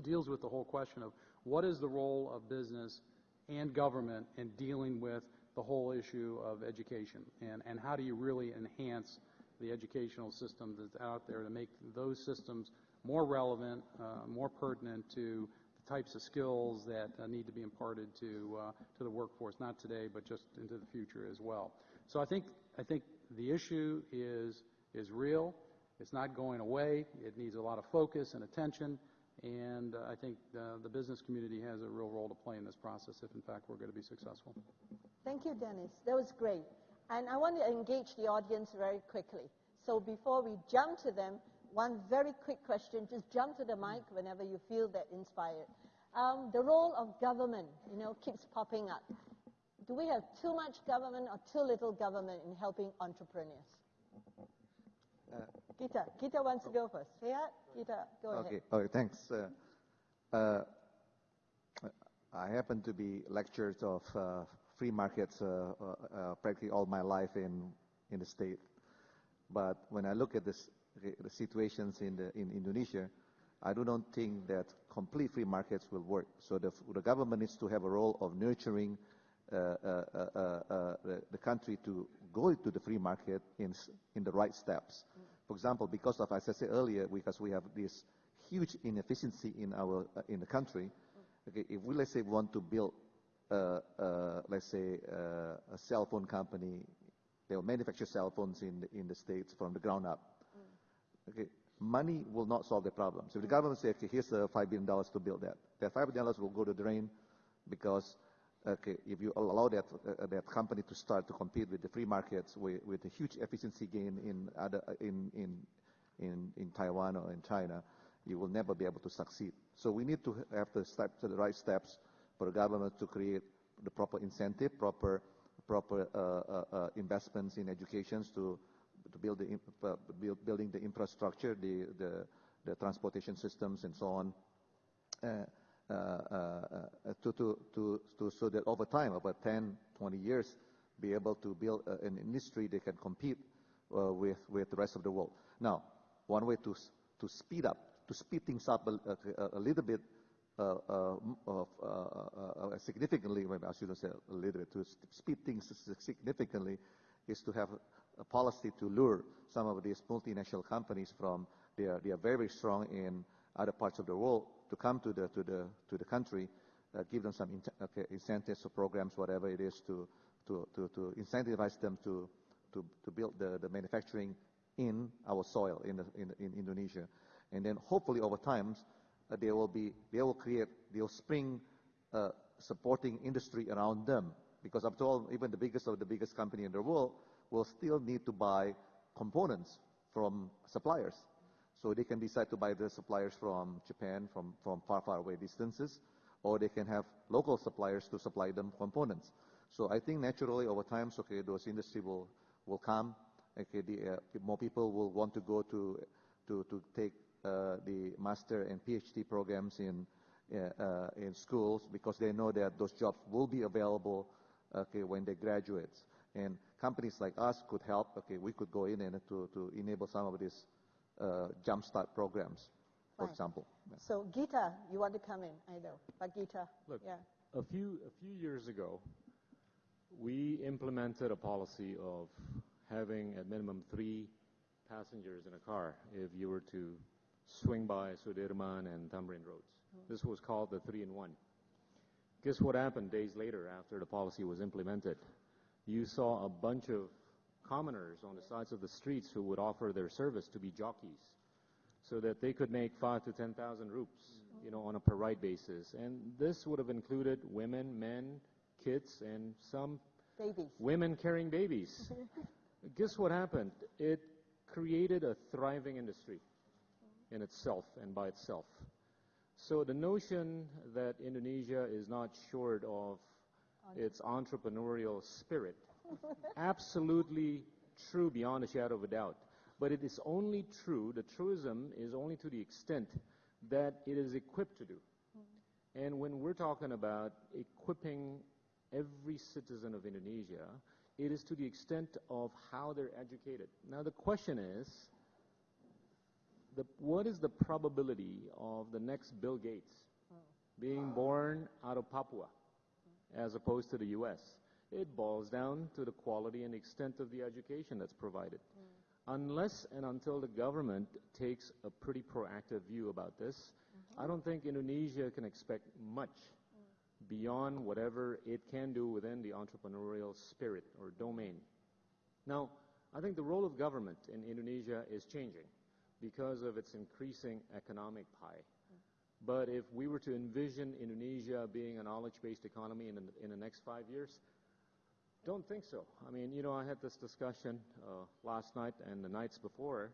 deals with the whole question of what is the role of business and government in dealing with the whole issue of education and, how do you really enhance the educational system that's out there to make those systems more relevant, uh, more pertinent to the types of skills that uh, need to be imparted to to the workforce, not today, but just into the future as well. So I think I think the issue is is real. It's not going away. It needs a lot of focus and attention. And uh, I think the business community has a real role to play in this process if, in fact, we're going to be successful. Thank you, Dennis. That was great. And I want to engage the audience very quickly. So before we jump to them, one very quick question. Just jump to the mic whenever you feel that inspired. Um, the role of government, you know, keeps popping up. Do we have too much government or too little government in helping entrepreneurs? Uh, Gita, Gita wants to go first. Yeah, Gita, go okay. ahead. Okay, thanks. Uh, uh, I happen to be lecturers of uh, free markets uh, uh, practically all my life in in the state. But when I look at this, the situations in the in Indonesia, I do not think that complete free markets will work. So the, the government needs to have a role of nurturing uh, uh, uh, the, country to go to the free market in, in the right steps. For example, because of, as I said earlier, because we have this huge inefficiency in our uh, in the country, okay, if we let's say want to build, uh, let's say, a cell phone company, they will manufacture cell phones in the, in the states from the ground up. Okay, money will not solve the problem. So if the government says, okay, here's uh, $5 billion to build that, that $5 billion will go to the drain because okay, if you allow that, uh, that company to start to compete with the free markets with, with a huge efficiency gain in, other, in, in, in, in Taiwan or in China, you will never be able to succeed. So we need to have the steps, the right steps for the government to create the proper incentive, proper, proper uh, uh, uh investments in education to to build the uh, build, building the infrastructure, the, the, the transportation systems and so on, uh, uh, uh so that over time, over 10, 20 years, be able to build an industry that can compete with, with the rest of the world. Now, one way to, to speed up, to speed things up a, little bit significantly, maybe I shouldn't say a little bit, to speed things significantly is to have a policy to lure some of these multinational companies from they are very strong in other parts of the world to come to the to the to the country, uh, give them some okay, incentives or programs, whatever it is, to to to, to incentivize them to to to build the, the manufacturing in our soil in, the, in, in Indonesia, and then hopefully over time uh, they will be they will create they will spring uh, supporting industry around them because after all even the biggest of the biggest company in the world will still need to buy components from suppliers. So they can decide to buy the suppliers from Japan, from, from far, far away distances, or they can have local suppliers to supply them components. So I think naturally over time, okay, those industry will, will come. Okay, the, uh, more people will want to go to, to, to take uh, the master and PhD programs in, uh, uh, in schools because they know that those jobs will be available okay, when they graduate. And companies like us could help. Okay, we could go in and to, to enable some of these uh, jumpstart programs, for example. Yeah. So Gita, you want to come in? I know, but Gita, Look, yeah. A few a few years ago, we implemented a policy of having at minimum three passengers in a car if you were to swing by Sudirman and Thamrin roads. Mm. This was called the three-in-one. Guess what happened days later after the policy was implemented? you saw a bunch of commoners on the sides of the streets who would offer their service to be jockeys so that they could make five to 10,000 rupees, you know, on a per ride basis. And this would have included women, men, kids, and some babies. women carrying babies. Guess what happened? It created a thriving industry in itself and by itself. So the notion that Indonesia is not short of its entrepreneurial spirit. Absolutely true beyond a shadow of a doubt. But it is only true, the truism is only to the extent that it is equipped to do. And when we're talking about equipping every citizen of Indonesia, it is to the extent of how they're educated. Now the question is, the, what is the probability of the next Bill Gates mm. being born out of Papua? as opposed to the U.S. It boils down to the quality and extent of the education that's provided. Mm. Unless and until the government takes a pretty proactive view about this, mm-hmm. I don't think Indonesia can expect much mm. beyond whatever it can do within the entrepreneurial spirit or domain. Now, I think the role of government in Indonesia is changing because of its increasing economic pie. But if we were to envision Indonesia being a knowledge-based economy in, in the next five years, don't think so. I mean, you know, I had this discussion uh, last night and the nights before.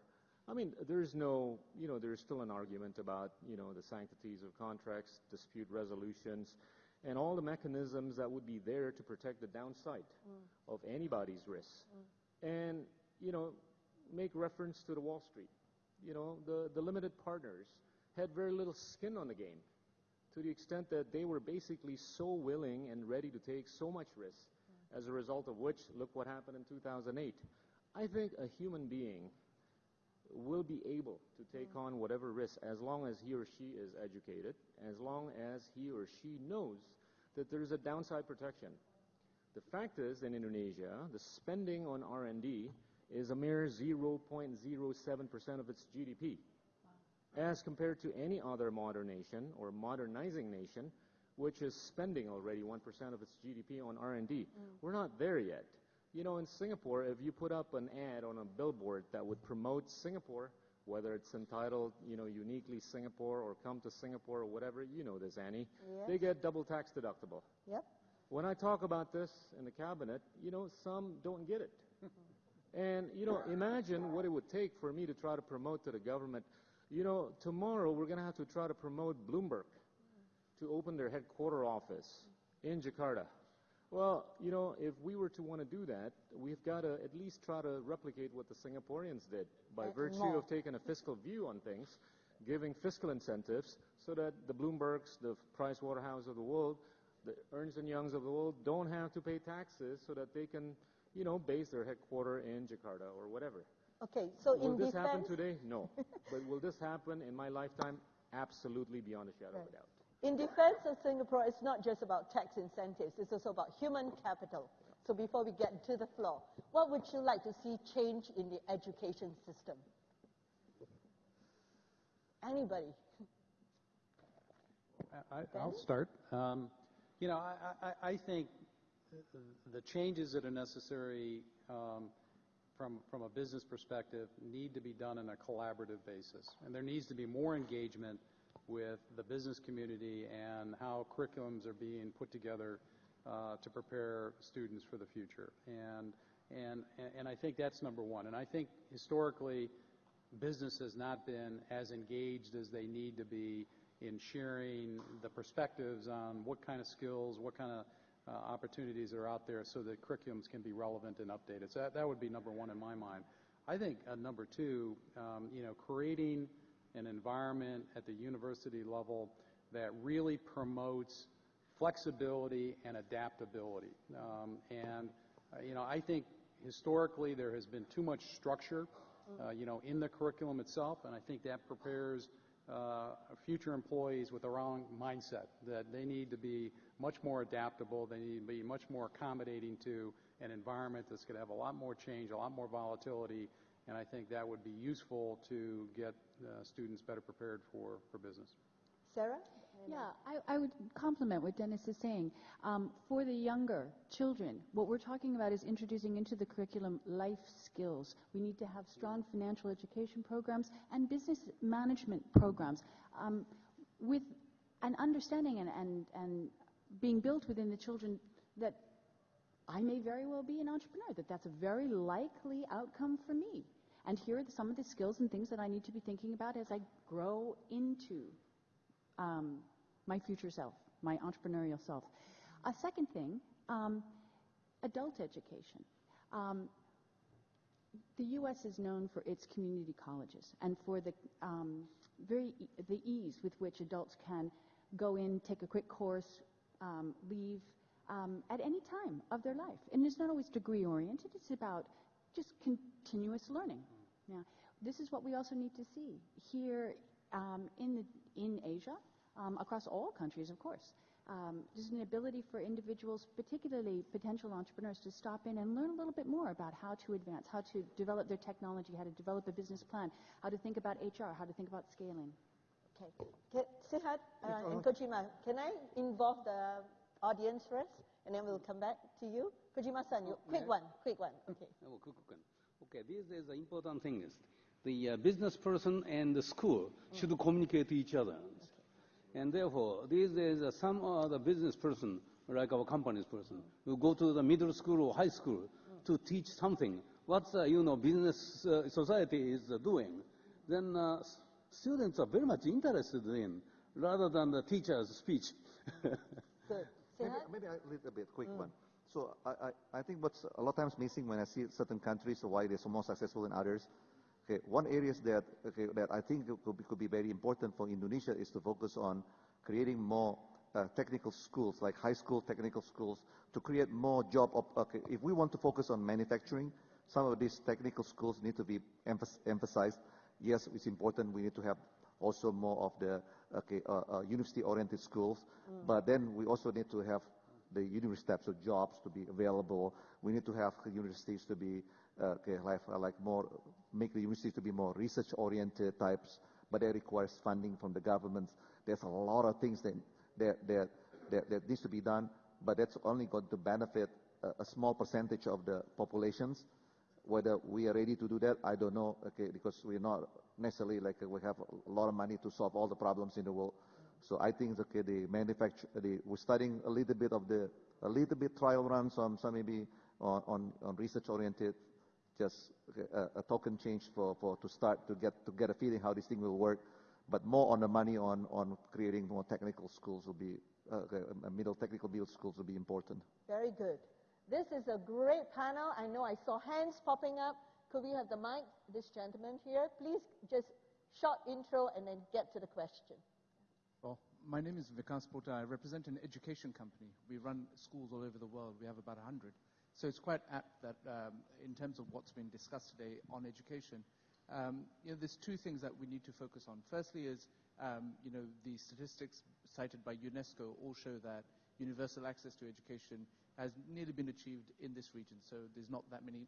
I mean, there's no, you know, there's still an argument about, you know, the sanctities of contracts, dispute resolutions, and all the mechanisms that would be there to protect the downside mm. of anybody's risks. Mm. And, you know, make reference to the Wall Street. You know, the, the limited partners had very little skin on the game to the extent that they were basically so willing and ready to take so much risk, as a result of which, look what happened in 2008. I think a human being will be able to take on whatever risk as long as he or she is educated, as long as he or she knows that there's a downside protection. The fact is, in Indonesia, the spending on R&D is a mere 0.07% of its GDP. As compared to any other modern nation or modernizing nation, which is spending already 1% of its GDP on R&D. Mm. We're not there yet. You know, in Singapore, if you put up an ad on a billboard that would promote Singapore, whether it's entitled, you know, uniquely Singapore or come to Singapore or whatever, you know this, Annie. Yes. They get double tax deductible. Yep. When I talk about this in the cabinet, you know, some don't get it. and, you know, imagine what it would take for me to try to promote to the government. You know, tomorrow we're going to have to try to promote Bloomberg to open their headquarter office in Jakarta. Well, you know, if we were to want to do that, we've got to at least try to replicate what the Singaporeans did by Uh, virtue more. of taking a fiscal view on things, giving fiscal incentives so that the Bloombergs, the Price Waterhouse of the world, the Ernst and Youngs of the world don't have to pay taxes so that they can, you know, base their headquarter in Jakarta or whatever. Okay, so will in this defense, happen today? No. but will this happen in my lifetime? Absolutely beyond a shadow of a doubt. In defense of Singapore, it's not just about tax incentives, it's also about human capital. So before we get to the floor, what would you like to see change in the education system? Anybody? I, I'll start. Um, you know, I, I, I think the changes that are necessary um, from, from a business perspective need to be done on a collaborative basis. And there needs to be more engagement with the business community and how curriculums are being put together uh, to prepare students for the future. And, and, and I think that's number one. And I think historically, business has not been as engaged as they need to be in sharing the perspectives on what kind of skills, what kind of uh, opportunities are out there so that curriculums can be relevant and updated. So that, that would be number one in my mind. I think uh, number two, um, you know, creating an environment at the university level that really promotes flexibility and adaptability. Um, and, uh, you know, I think historically there has been too much structure, uh, you know, in the curriculum itself, and I think that prepares uh, future employees with the wrong mindset, that they need to be much more adaptable, they need to be much more accommodating to an environment that's going to have a lot more change, a lot more volatility, and I think that would be useful to get uh, students better prepared for, for business. Sarah? Yeah, I, I would complement what Dennis is saying. Um, for the younger children, what we're talking about is introducing into the curriculum life skills. We need to have strong financial education programs and business management programs um, with an understanding and, and, and being built within the children that I may very well be an entrepreneur, that that's a very likely outcome for me. And here are some of the skills and things that I need to be thinking about as I grow into um, my future self, my entrepreneurial self. A second thing, um, adult education. Um, the U.S. is known for its community colleges and for the um, very e- the ease with which adults can go in, take a quick course, um, leave um, at any time of their life. And it's not always degree oriented. It's about just continuous learning. Now, this is what we also need to see here um, in the, in Asia, um, across all countries, of course. Um, there's an ability for individuals, particularly potential entrepreneurs, to stop in and learn a little bit more about how to advance, how to develop their technology, how to develop a business plan, how to think about HR, how to think about scaling. Okay. Can, Sehat uh, and Kojima, can I involve the audience first, and then we'll come back to you? Kojima-san, you, quick yeah. one, quick one. Okay. Oh, quick, quick one. Okay, this is the important thing is the uh, business person and the school should communicate to each other. And therefore, this is uh, some other business person, like our company's person, who go to the middle school or high school to teach something. What uh, you know business uh, society is uh, doing, then uh, students are very much interested in, rather than the teacher's speech. Good. Maybe, maybe a little bit quick one. So I, I, I think what's a lot of times missing when I see certain countries why they're so more successful than others. Okay, one areas that okay, that I think could be, could be very important for Indonesia is to focus on creating more uh, technical schools, like high school technical schools, to create more job. Op- okay, if we want to focus on manufacturing, some of these technical schools need to be emphas- emphasized. yes, it's important. We need to have also more of the okay, uh, uh, university-oriented schools. Mm. But then we also need to have the university types of jobs to be available. We need to have universities to be uh, okay, like, like more make the universities to be more research-oriented types. But that requires funding from the government. There's a lot of things that that that that, that needs to be done. But that's only going to benefit a, a small percentage of the populations. Whether we are ready to do that, I don't know, okay, because we're not necessarily like we have a lot of money to solve all the problems in the world. So I think okay, the manufacture, the, we're studying a little bit of the, a little bit trial runs on some maybe on, on, on research oriented, just a, a, token change for, for to start to get to get a feeling how this thing will work. But more on the money on, on creating more technical schools will be, uh, middle technical middle schools will be important. Very good. This is a great panel. I know I saw hands popping up. Could we have the mic, this gentleman here? Please just short intro and then get to the question. Well, my name is Vikas Pota. I represent an education company. We run schools all over the world. We have about 100. So it's quite apt that um, in terms of what's been discussed today on education, um, you know, there's two things that we need to focus on. Firstly is, um, you know, the statistics cited by UNESCO all show that universal access to education has nearly been achieved in this region. So there's not that many,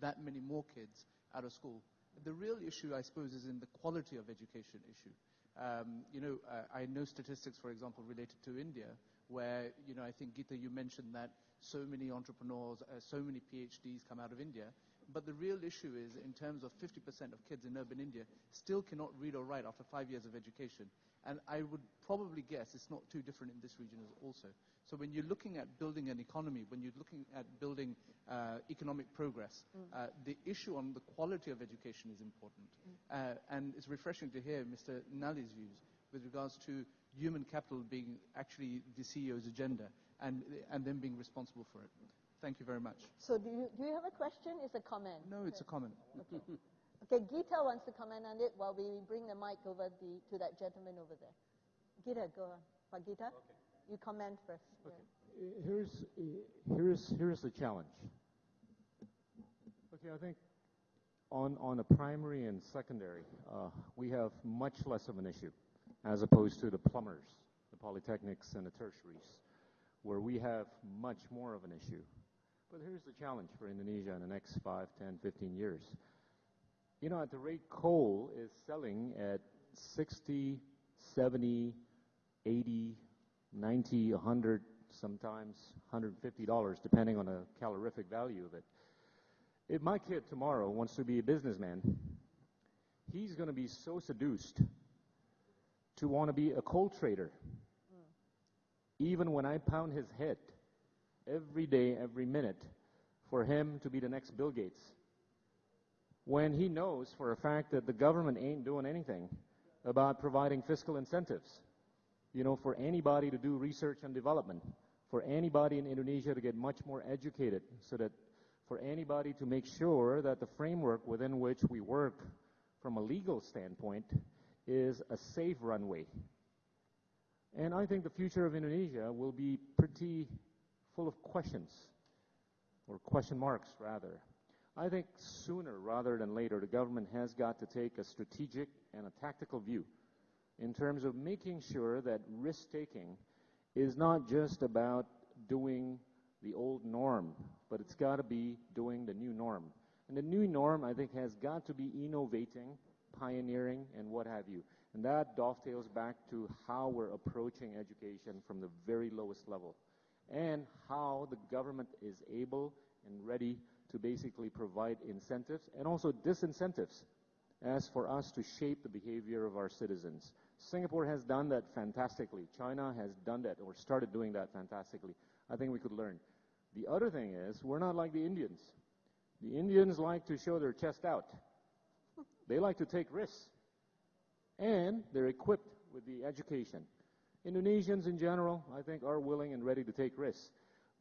that many more kids out of school. The real issue, I suppose, is in the quality of education issue. Um, you know, uh, I know statistics, for example, related to India, where, you know, I think, Gita, you mentioned that so many entrepreneurs, uh, so many PhDs come out of India. But the real issue is, in terms of 50% of kids in urban India still cannot read or write after five years of education. And I would probably guess it's not too different in this region also. So when you're looking at building an economy, when you're looking at building uh, economic progress, mm. uh, the issue on the quality of education is important. Mm. Uh, and it's refreshing to hear Mr. Nally's views with regards to human capital being actually the CEO's agenda and, and them being responsible for it. Thank you very much. So do you, do you have a question? It's a comment. No, it's a comment. Okay. Okay, Gita wants to comment on it while we bring the mic over the, to that gentleman over there. Gita, go on. Gita? Okay. You comment first. Okay. Yeah. Here's, here's, here's the challenge. Okay, I think on, on a primary and secondary, uh, we have much less of an issue as opposed to the plumbers, the polytechnics, and the tertiaries, where we have much more of an issue. But here's the challenge for Indonesia in the next 5, 10, 15 years. You know, at the rate coal is selling at 60, 70, 80, 90, 100, sometimes $150, depending on the calorific value of it. If my kid tomorrow wants to be a businessman, he's going to be so seduced to want to be a coal trader. Mm. Even when I pound his head every day, every minute, for him to be the next Bill Gates. When he knows for a fact that the government ain't doing anything about providing fiscal incentives you know, for anybody to do research and development, for anybody in Indonesia to get much more educated, so that for anybody to make sure that the framework within which we work from a legal standpoint is a safe runway. And I think the future of Indonesia will be pretty full of questions, or question marks rather. I think sooner rather than later, the government has got to take a strategic and a tactical view in terms of making sure that risk taking is not just about doing the old norm, but it's got to be doing the new norm. And the new norm, I think, has got to be innovating, pioneering, and what have you. And that dovetails back to how we're approaching education from the very lowest level and how the government is able and ready to basically provide incentives and also disincentives as for us to shape the behavior of our citizens. Singapore has done that fantastically. China has done that or started doing that fantastically. I think we could learn. The other thing is, we're not like the Indians. The Indians like to show their chest out. They like to take risks. And they're equipped with the education. Indonesians in general, I think, are willing and ready to take risks.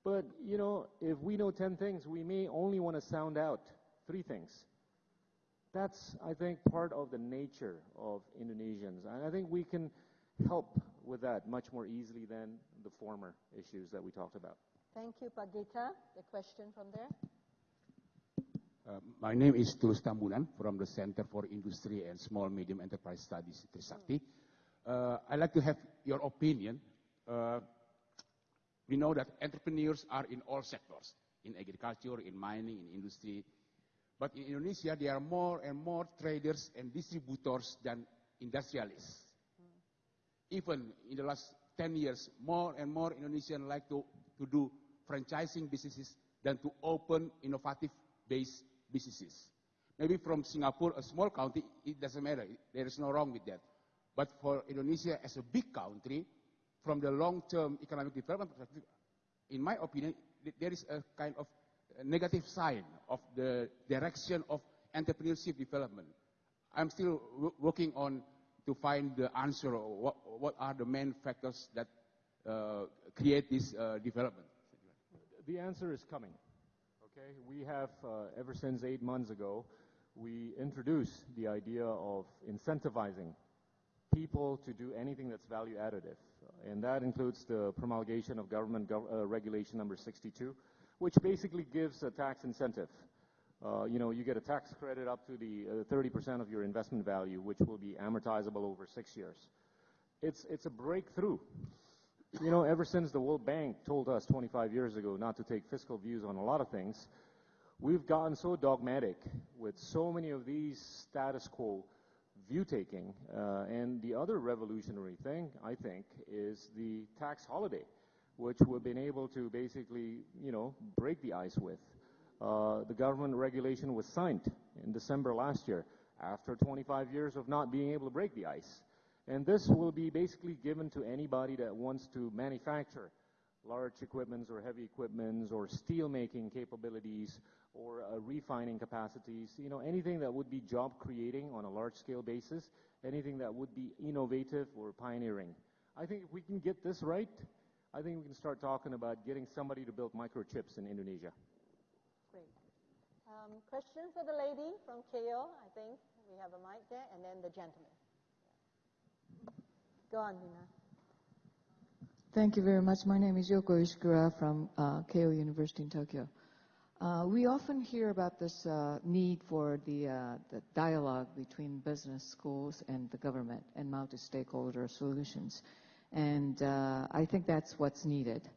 But, you know, if we know 10 things, we may only want to sound out three things. That's, I think, part of the nature of Indonesians. And I think we can help with that much more easily than the former issues that we talked about. Thank you, Pak Gita. The question from there. Uh, my name is Tulus Tambunan from the Center for Industry and Small Medium Enterprise Studies, Trisakti. Uh, I'd like to have your opinion. Uh, we know that entrepreneurs are in all sectors, in agriculture, in mining, in industry. But in Indonesia, there are more and more traders and distributors than industrialists. Hmm. Even in the last 10 years, more and more Indonesians like to, to do franchising businesses than to open innovative-based businesses. Maybe from Singapore, a small country, it doesn't matter. There is no wrong with that. But for Indonesia as a big country, from the long-term economic development perspective, in my opinion, there is a kind of negative sign of the direction of entrepreneurship development. I'm still working on to find the answer, what, what are the main factors that uh, create this uh, development? The answer is coming. Okay, we have, uh, ever since eight months ago, we introduced the idea of incentivizing people to do anything that's value additive. And that includes the promulgation of government gov uh, regulation number 62, which basically gives a tax incentive. Uh, you know, you get a tax credit up to the 30% uh, of your investment value, which will be amortizable over six years. It's, it's a breakthrough. You know, ever since the World Bank told us 25 years ago not to take fiscal views on a lot of things, we've gotten so dogmatic with so many of these status quo view taking. Uh, and the other revolutionary thing, I think, is the tax holiday, which we've been able to basically, you know, break the ice with. Uh, the government regulation was signed in December last year after 25 years of not being able to break the ice. And this will be basically given to anybody that wants to manufacture large equipments or heavy equipments or steel making capabilities or uh, refining capacities, you know, anything that would be job creating on a large scale basis, anything that would be innovative or pioneering. I think if we can get this right, I think we can start talking about getting somebody to build microchips in Indonesia. Great. Um, question for the lady from Keio, I think. We have a mic there, and then the gentleman. Go on, Nina. Thank you very much. My name is Yoko Ishikura from uh, Keio University in Tokyo. Uh, we often hear about this uh, need for the, uh, the, dialogue between business, schools, and the government and multi-stakeholder solutions. And uh, I think that's what's needed.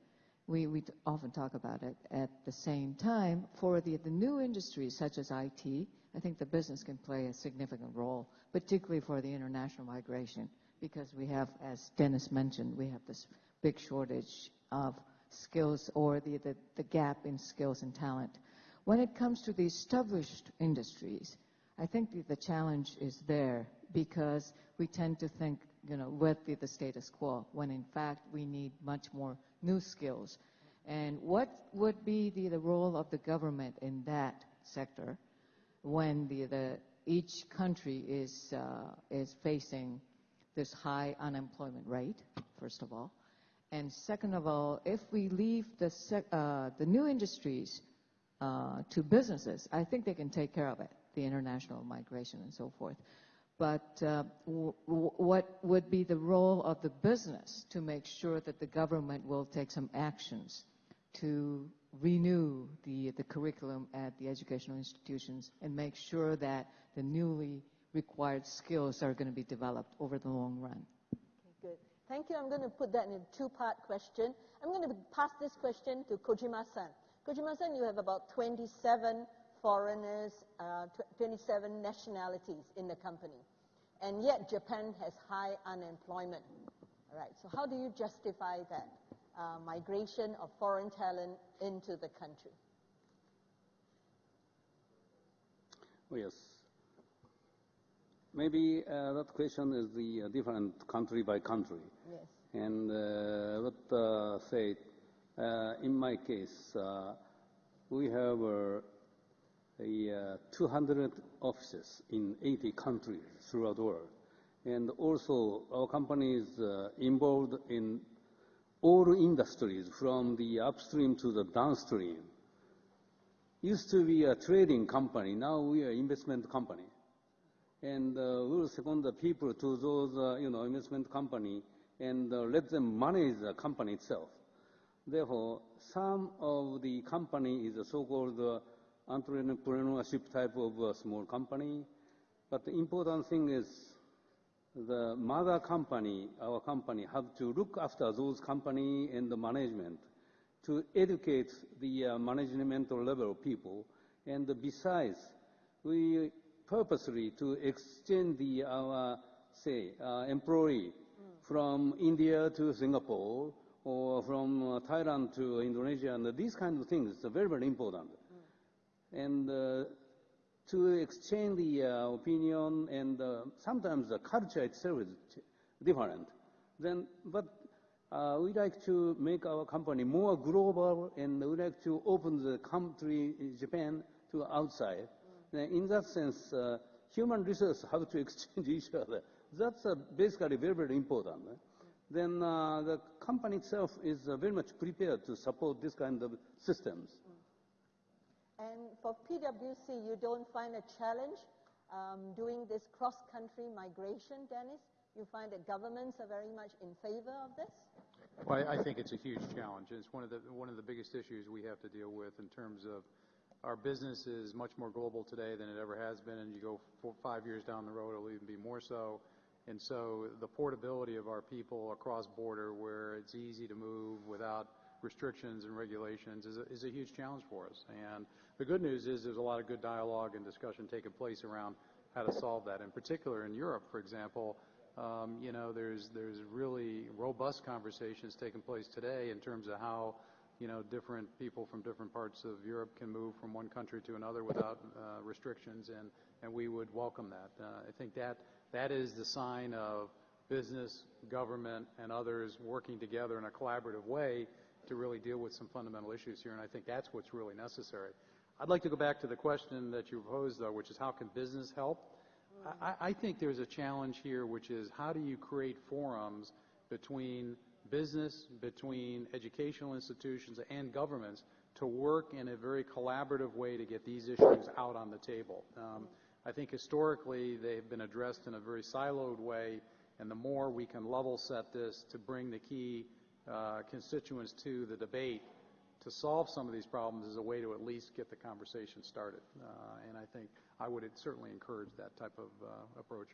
We, we often talk about it. At the same time, for the, the new industries such as IT, I think the business can play a significant role, particularly for the international migration, because we have, as Dennis mentioned, we have this big shortage of skills or the, the, the gap in skills and talent. When it comes to the established industries, I think the, the challenge is there because we tend to think, you know, with the, the status quo, when in fact we need much more new skills. And what would be the, the role of the government in that sector when the, the, each country is, uh, is facing this high unemployment rate, first of all? And second of all, if we leave the, uh, the new industries uh, to businesses, I think they can take care of it, the international migration and so forth. But uh, what would be the role of the business to make sure that the government will take some actions to renew the, the curriculum at the educational institutions and make sure that the newly required skills are going to be developed over the long run? Thank you. I'm going to put that in a two-part question. I'm going to pass this question to Kojima-san. Kojima-san, you have about 27 foreigners, uh, 27 nationalities in the company. And yet Japan has high unemployment. All right, so how do you justify that uh, migration of foreign talent into the country? Yes. Maybe uh, that question is the uh, different country by country. Yes. And uh, what uh, say, uh, in my case, uh, we have a 200 offices in 80 countries throughout the world. And also our company is involved in all industries from the upstream to the downstream. Used to be a trading company, now we are investment company and uh, we will second the people to those, uh, you know, investment company and uh, let them manage the company itself. Therefore, some of the company is a so-called entrepreneurship type of uh, small company. But the important thing is the mother company, our company, have to look after those company and the management to educate the uh, management level people. And besides, we purposely to exchange the, our, say, uh, employee from India to Singapore or from uh, Thailand to Indonesia, and these kinds of things are very, very important. And uh, to exchange the uh, opinion and uh, sometimes the culture itself is different. Then, but uh, we like to make our company more global and we like to open the country, Japan, to outside. In that sense, uh, human resources have to exchange each other. That's uh, basically very, very important. Then uh, the company itself is very much prepared to support this kind of systems. And for PwC, you don't find a challenge um, doing this cross-country migration, Dennis? You find that governments are very much in favor of this? Well, I, I think it's a huge challenge. It's one of the one of the biggest issues we have to deal with in terms of our business is much more global today than it ever has been, and you go four, five years down the road, it'll even be more so. And so the portability of our people across border, where it's easy to move without restrictions and regulations is a, huge challenge for us. And the good news is there's a lot of good dialogue and discussion taking place around how to solve that. In particular, in Europe, for example, um, you know, there's there's really robust conversations taking place today in terms of how you know different people from different parts of Europe can move from one country to another without uh, restrictions, and and we would welcome that. Uh, I think that that is the sign of business, government, and others working together in a collaborative way to really deal with some fundamental issues here, and I think that's what's really necessary. I'd like to go back to the question that you posed, though, which is how can business help? I, I think there's a challenge here, which is how do you create forums between business, between educational institutions and governments to work in a very collaborative way to get these issues out on the table. Um, I think historically they've been addressed in a very siloed way, and the more we can level set this to bring the key uh, constituents to the debate to solve some of these problems is a way to at least get the conversation started. Uh, and I think I would certainly encourage that type of uh, approach.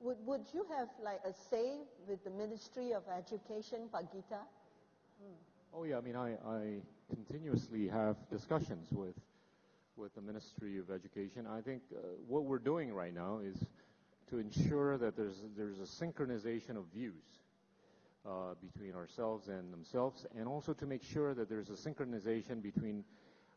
Would, would you have like a say with the Ministry of Education, Pak Gita? Hmm. Oh yeah, I mean I, I continuously have discussions with with the Ministry of Education. I think uh, what we're doing right now is to ensure that there's there's a synchronization of views uh, between ourselves and themselves, and also to make sure that there's a synchronization between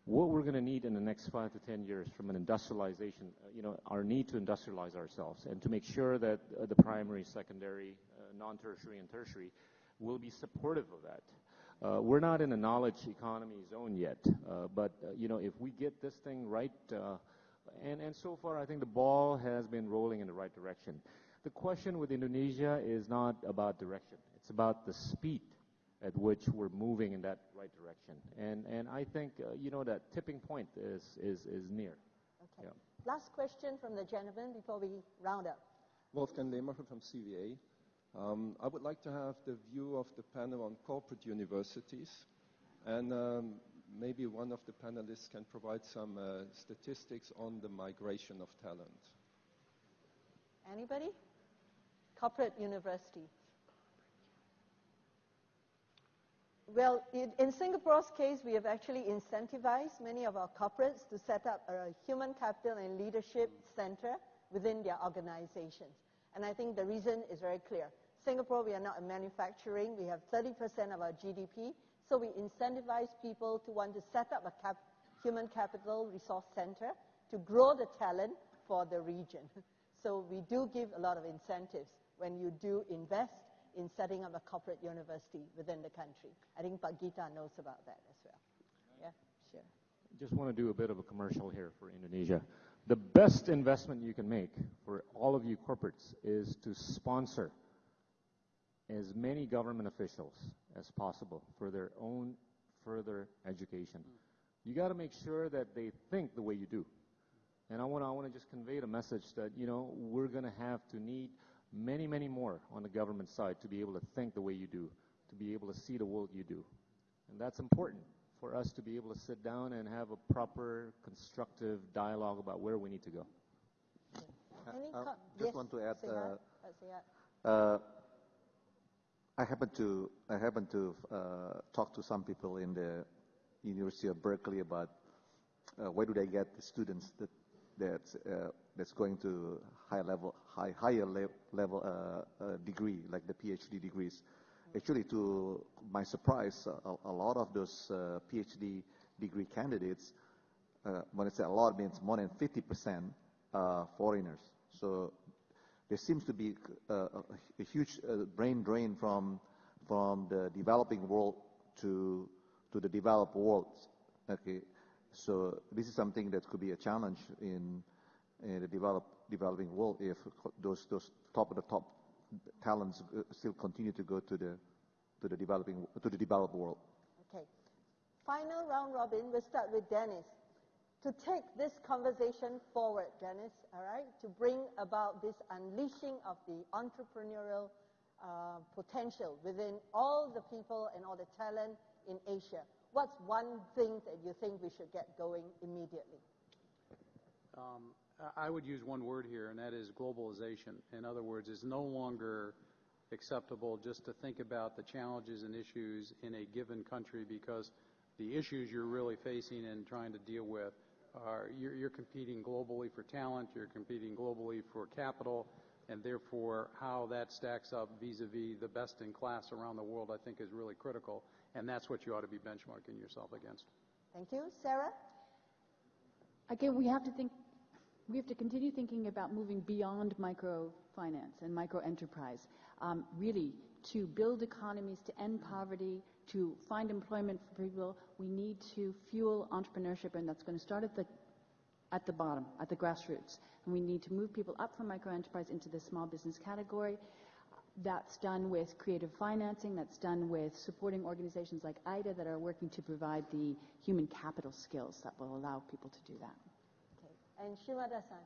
what we're going to need in the next five to ten years from an industrialization, uh, you know, our need to industrialize ourselves, and to make sure that uh, the primary, secondary, uh, non-tertiary, and tertiary will be supportive of that. Uh, we're not in a knowledge economy zone yet, uh, but uh, you know, if we get this thing right, and and so far, I think the ball has been rolling in the right direction. The question with Indonesia is not about direction; it's about the speed at which we're moving in that right direction. And, and I think, uh, you know, that tipping point is, is, is near. Okay. Yeah. Last question from the gentleman before we round up. Wolfgang Lehmacher from CVA. Um, I would like to have the view of the panel on corporate universities. And um, maybe one of the panelists can provide some uh, statistics on the migration of talent. Anybody? Corporate university. Well, in, in, Singapore's case, we have actually incentivized many of our corporates to set up a human capital and leadership center within their organizations. And I think the reason is very clear. Singapore, we are not a manufacturing. We have 30% of our GDP. So we incentivize people to want to set up a cap human capital resource center to grow the talent for the region. so we do give a lot of incentives when you do invest in setting up a corporate university within the country. I think Pak Gita knows about that as well. Yeah, sure. Just want to do a bit of a commercial here for Indonesia. The best investment you can make for all of you corporates is to sponsor as many government officials as possible for their own further education. Hmm. You got to make sure that they think the way you do. And I want to I want to just convey the message that you know we're going to have to need many, many more on the government side to be able to think the way you do, to be able to see the world you do. And that's important for us to be able to sit down and have a proper, constructive dialogue about where we need to go. Any Uh, co- just yes, want to add, Sehat? uh, Uh, Uh, I happen to I happen to uh, talk to some people in the University of Berkeley about uh, where do they get the students that that's uh, that's going to high level high higher le- level uh, uh, degree like the PhD degrees. Actually, to my surprise, a, a lot of those uh, PhD degree candidates, uh, when I say a lot, means more than 50 percent uh, foreigners. So there seems to be uh, a, a huge uh, brain drain from from the developing world to to the developed world. Okay, so this is something that could be a challenge in, in the develop, developing world if those those top of the top talents uh, still continue to go to the to the developing to the developed world. Okay. Final round robin, we'll start with Dennis. To take this conversation forward, Dennis, all right, to bring about this unleashing of the entrepreneurial uh, potential within all the people and all the talent in Asia. What's one thing that you think we should get going immediately? I I would use one word here, and that is globalization. In other words, it's no longer acceptable just to think about the challenges and issues in a given country because the issues you're really facing and trying to deal with are you're, you're competing globally for talent, you're competing globally for capital, and therefore how that stacks up vis-a-vis the best in class around the world, I think, is really critical, and that's what you ought to be benchmarking yourself against. Thank you. Sarah? Again, we have to think, we have to continue thinking about moving beyond microfinance and microenterprise. Um, really, to build economies, to end poverty, to find employment for people, we need to fuel entrepreneurship, and that's going to start at the at the bottom, at the grassroots. And we need to move people up from microenterprise into the small business category. That's done with creative financing. That's done with supporting organizations like Aidha that are working to provide the human capital skills that will allow people to do that. Okay. And Shimada-san?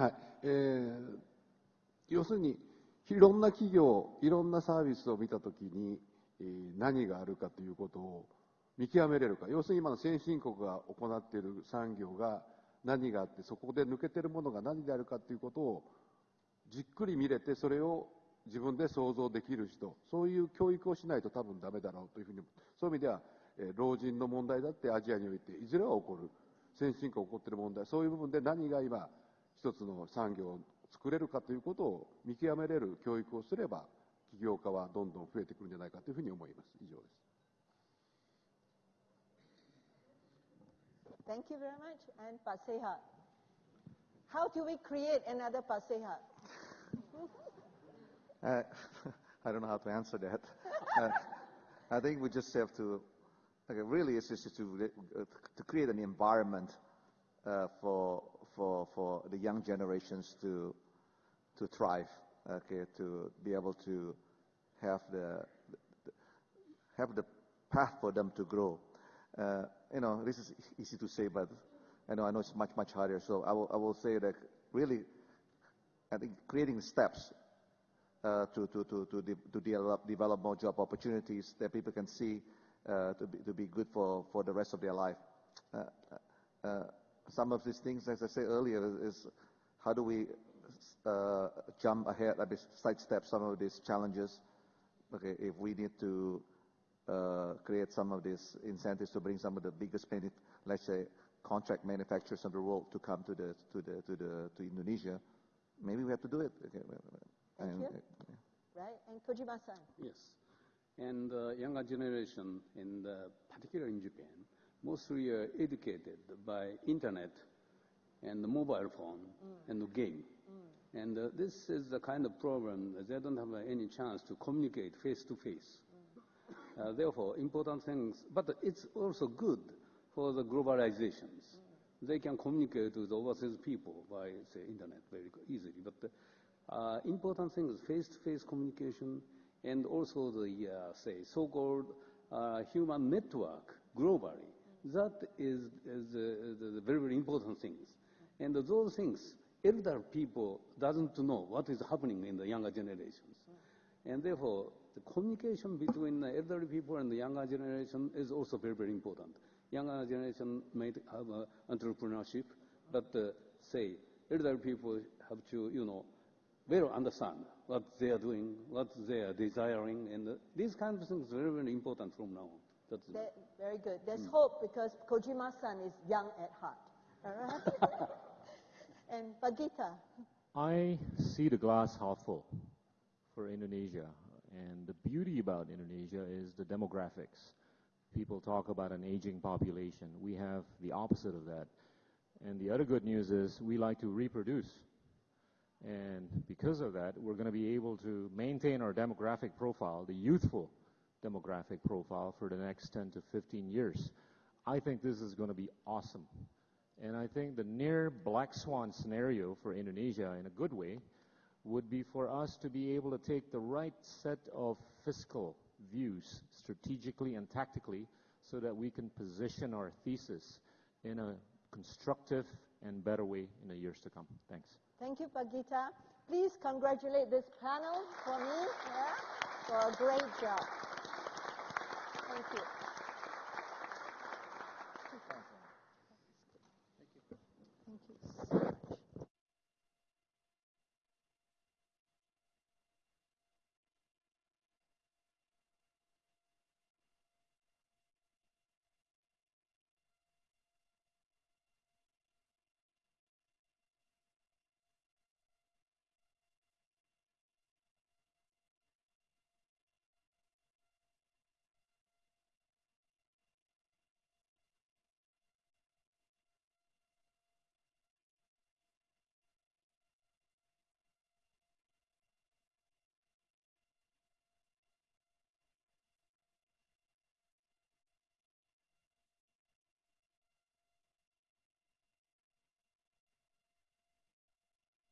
はい。えー要するに、いろんな企業、いろんなサービスを見たときに、えー何があるかということを見極めれるか。要するに今の先進国が行っている産業が何があって、そこで抜けてるものが何であるかということをじっくり見れて、それを自分で想像できる人、そういう教育をしないと多分ダメだろうというふうに、そういう意味では、えー老人の問題だってアジアにおいて、いずれは起こる。先進国起こっている問題、そういう部分で何が今、一つの産業を作れるかということを見極めれる教育をすれば、起業家はどんどん増えてくるんじゃないかというふうに思います。以上です。Thank you very much. And Paseha. How do we create another Paseha? Uh, I don't know how to answer that. Uh, I think we just have to, really, it's just to, uh, to create an environment uh, for, for, for the young generations to, to thrive, okay, to be able to have the, have the path for them to grow. Uh, you know, this is easy to say, but I know I know it's much much harder. So I will I will say that really, I think creating steps uh, to, to, to, to, de- to develop, develop more job opportunities that people can see to, be, to be good for, for the rest of their life. Uh, uh, some of these things, as I said earlier, is, is how do we uh, jump ahead, I mean, sidestep some of these challenges. Okay, if we need to uh, create some of these incentives to bring some of the biggest, let's say, contract manufacturers of the world to come to the to the to the to Indonesia, maybe we have to do it. Okay, Thank and, you. uh, Right? And Kojima-san? Yes. And uh, younger generation, in the, particularly in Japan, mostly are educated by internet and the mobile phone and the game. And uh, this is the kind of problem that they don't have uh, any chance to communicate face to face. Uh, Therefore, important things, but it's also good for the globalizations. They can communicate with overseas people by, say, internet very easily. But uh, important thing is face-to-face communication and also the, uh, say, so-called uh, human network globally. That is, is uh, the, the very, very important things. And those things, elder people doesn't know what is happening in the younger generations. And therefore, the communication between the elderly people and the younger generation is also very, very important. Younger generation may have uh, entrepreneurship, but uh, say elderly people have to, you know, well understand what they are doing, what they are desiring, and uh, these kinds of things are very, very important from now on. That's That, very good. There's mm. hope because Kojima-san is young at heart. All right? and Pak Gita. I see the glass half full for Indonesia. And the beauty about Indonesia is the demographics. People talk about an aging population. We have the opposite of that. And the other good news is we like to reproduce. And because of that, we're going to be able to maintain our demographic profile, the youthful demographic profile for the next 10 to 15 years. I think this is going to be awesome. And I think the near black swan scenario for Indonesia, in a good way, would be for us to be able to take the right set of fiscal views strategically and tactically so that we can position our thesis in a constructive and better way in the years to come. Thanks. Thank you, Pak Gita. Please congratulate this panel for me yeah, for a great job. Thank you.